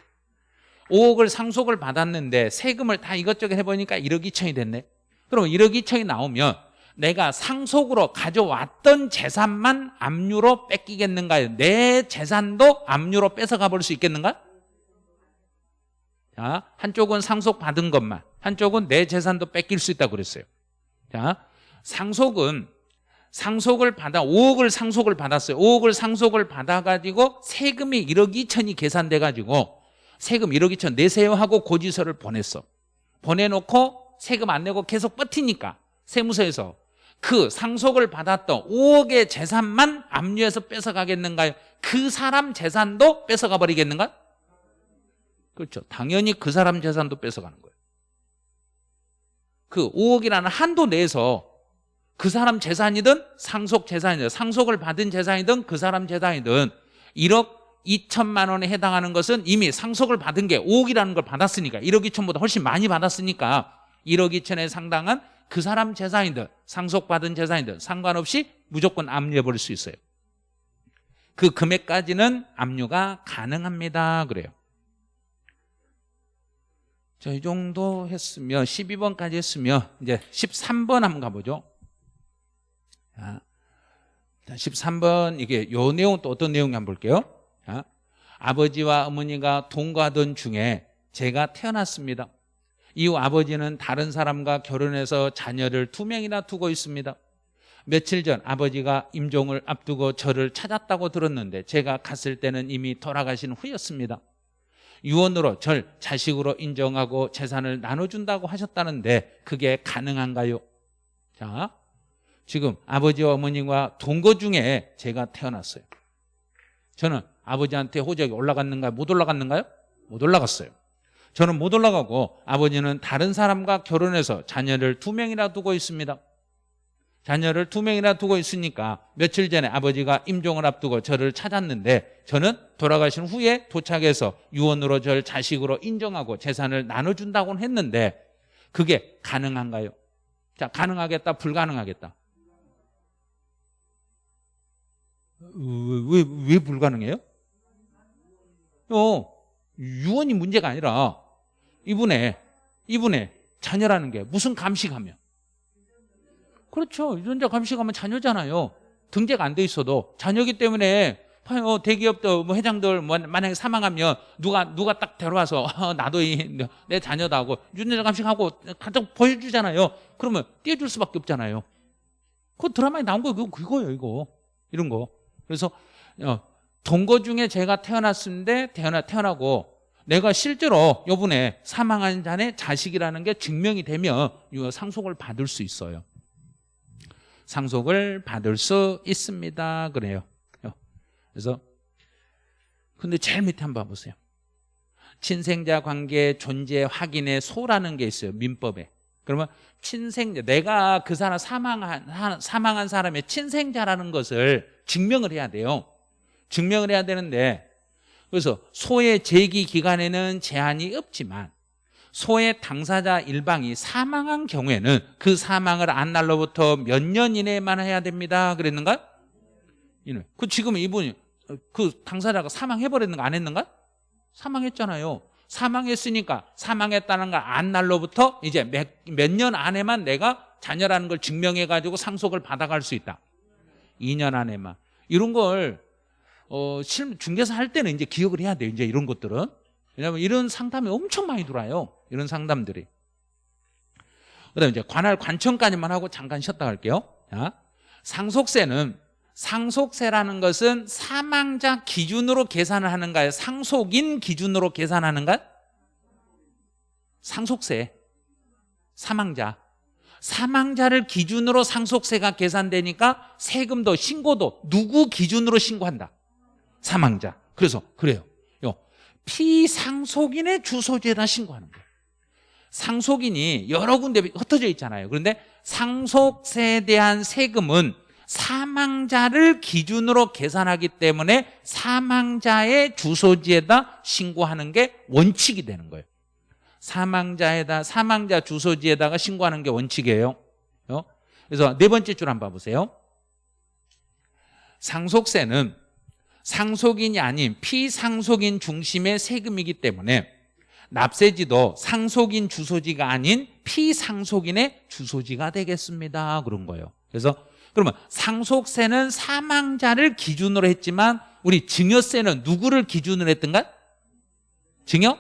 5억을 상속을 받았는데 세금을 다 이것저것 해보니까 1억 2천이 됐네 그럼 1억 2천이 나오면 내가 상속으로 가져왔던 재산만 압류로 뺏기겠는가요? 내 재산도 압류로 뺏어가 볼 수 있겠는가? 자, 한쪽은 상속받은 것만 한쪽은 내 재산도 뺏길 수 있다고 그랬어요 자, 상속은 상속을 받아 5억을 상속을 받았어요 5억을 상속을 받아가지고 세금이 1억 2천이 계산돼가지고 세금 1억 2천 내세요 하고 고지서를 보냈어 보내놓고 세금 안 내고 계속 버티니까 세무서에서 그 상속을 받았던 5억의 재산만 압류해서 뺏어가겠는가요? 그 사람 재산도 뺏어가 버리겠는가? 그렇죠. 당연히 그 사람 재산도 뺏어가는 거예요. 그 5억이라는 한도 내에서 그 사람 재산이든 상속 재산이든 상속을 받은 재산이든 그 사람 재산이든 1억 2천만 원에 해당하는 것은 이미 상속을 받은 게 5억이라는 걸 받았으니까 1억 2천보다 훨씬 많이 받았으니까 1억 2천에 상당한 그 사람 재산이든 상속받은 재산이든 상관없이 무조건 압류해 버릴 수 있어요. 그 금액까지는 압류가 가능합니다. 그래요. 자, 이 정도 했으면 12번까지 했으면 이제 13번 한번 가보죠. 자, 13번 이게 요 내용 또 어떤 내용이 한번 볼게요. 자, 아버지와 어머니가 동거하던 중에 제가 태어났습니다. 이후 아버지는 다른 사람과 결혼해서 자녀를 두 명이나 두고 있습니다. 며칠 전 아버지가 임종을 앞두고 저를 찾았다고 들었는데 제가 갔을 때는 이미 돌아가신 후였습니다. 유언으로 절 자식으로 인정하고 재산을 나눠준다고 하셨다는데 그게 가능한가요? 자, 지금 아버지와 어머니와 동거 중에 제가 태어났어요. 저는 아버지한테 호적이 올라갔는가요? 못 올라갔는가요? 못 올라갔어요. 저는 못 올라가고 아버지는 다른 사람과 결혼해서 자녀를 두 명이나 두고 있습니다. 자녀를 두 명이나 두고 있으니까 며칠 전에 아버지가 임종을 앞두고 저를 찾았는데 저는 돌아가신 후에 도착해서 유언으로 절 자식으로 인정하고 재산을 나눠준다고는 했는데 그게 가능한가요? 자, 가능하겠다, 불가능하겠다. 왜, 왜, 왜 불가능해요? 어, 유언이 문제가 아니라 이분의, 이분의 자녀라는 게 무슨 감식하면 그렇죠. 유전자 감식하면 자녀잖아요. 등재가 안 돼 있어도 자녀기 때문에 봐요. 대기업도 뭐 회장들 뭐 만약에 사망하면 누가 누가 딱 데려와서 어, 나도 이, 내 자녀다 하고 유전자 감식하고 가족 보여주잖아요. 그러면 띄워줄 수밖에 없잖아요. 그 드라마에 나온 거 그거 그거예요. 이거 이런 거. 그래서 어, 동거 중에 제가 태어났는데 태어나 태어나고 내가 실제로 요번에 사망한 자의 자식이라는 게 증명이 되면 상속을 받을 수 있어요. 상속을 받을 수 있습니다. 그래요. 그래서 근데 제일 밑에 한번 봐보세요. 친생자 관계 존재 확인의 소라는 게 있어요. 민법에. 그러면 친생자 내가 그 사람 사망한 사망한 사람의 친생자라는 것을 증명을 해야 돼요. 증명을 해야 되는데 그래서 소의 제기 기간에는 제한이 없지만 소의 당사자 일방이 사망한 경우에는 그 사망을 안 날로부터 몇 년 이내에만 해야 됩니다. 그랬는가? 그 지금 이분이 그 당사자가 사망해버렸는가 안 했는가? 사망했잖아요. 사망했으니까 사망했다는 걸 안 날로부터 이제 몇 년 안에만 내가 자녀라는 걸 증명해가지고 상속을 받아갈 수 있다. 2년 안에만. 이런 걸 어, 중개사 할 때는 이제 기억을 해야 돼요. 이제 이런 것들은. 왜냐하면 이런 상담이 엄청 많이 들어와요. 이런 상담들이. 그 다음에 이제 관할 관청까지만 하고 잠깐 쉬었다 갈게요. 자, 상속세는 상속세라는 것은 사망자 기준으로 계산을 하는가요? 상속인 기준으로 계산하는가? 상속세. 사망자. 사망자를 기준으로 상속세가 계산되니까 세금도 신고도 누구 기준으로 신고한다? 사망자. 그래서 그래요. 피상속인의 주소지에다 신고하는 거예요. 상속인이 여러 군데 흩어져 있잖아요. 그런데 상속세에 대한 세금은 사망자를 기준으로 계산하기 때문에 사망자의 주소지에다 신고하는 게 원칙이 되는 거예요. 사망자에다 사망자 주소지에다가 신고하는 게 원칙이에요. 어? 그래서 네 번째 줄 한번 봐보세요. 상속세는 상속인이 아닌 피상속인 중심의 세금이기 때문에 납세지도 상속인 주소지가 아닌 피상속인의 주소지가 되겠습니다. 그런 거예요. 그래서 그러면 상속세는 사망자를 기준으로 했지만 우리 증여세는 누구를 기준으로 했던가? 증여?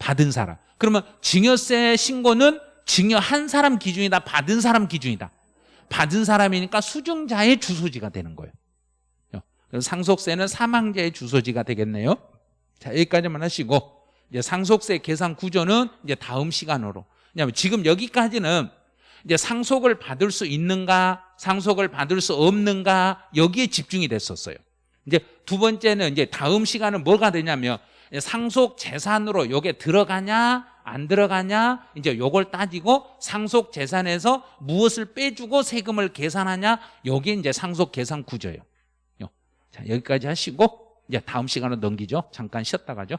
받은 사람. 그러면 증여세 신고는 증여한 사람 기준이다. 받은 사람 기준이다. 받은 사람이니까 수증자의 주소지가 되는 거예요. 상속세는 사망자의 주소지가 되겠네요. 자, 여기까지만 하시고 이제 상속세 계산 구조는 이제 다음 시간으로. 왜냐하면 지금 여기까지는 이제 상속을 받을 수 있는가, 상속을 받을 수 없는가 여기에 집중이 됐었어요. 이제 두 번째는 이제 다음 시간은 뭐가 되냐면 상속 재산으로 요게 들어가냐 안 들어가냐 이제 요걸 따지고 상속 재산에서 무엇을 빼주고 세금을 계산하냐 여기 이제 상속 계산 구조예요. 자, 여기까지 하시고 이제 다음 시간으로 넘기죠. 잠깐 쉬었다 가죠.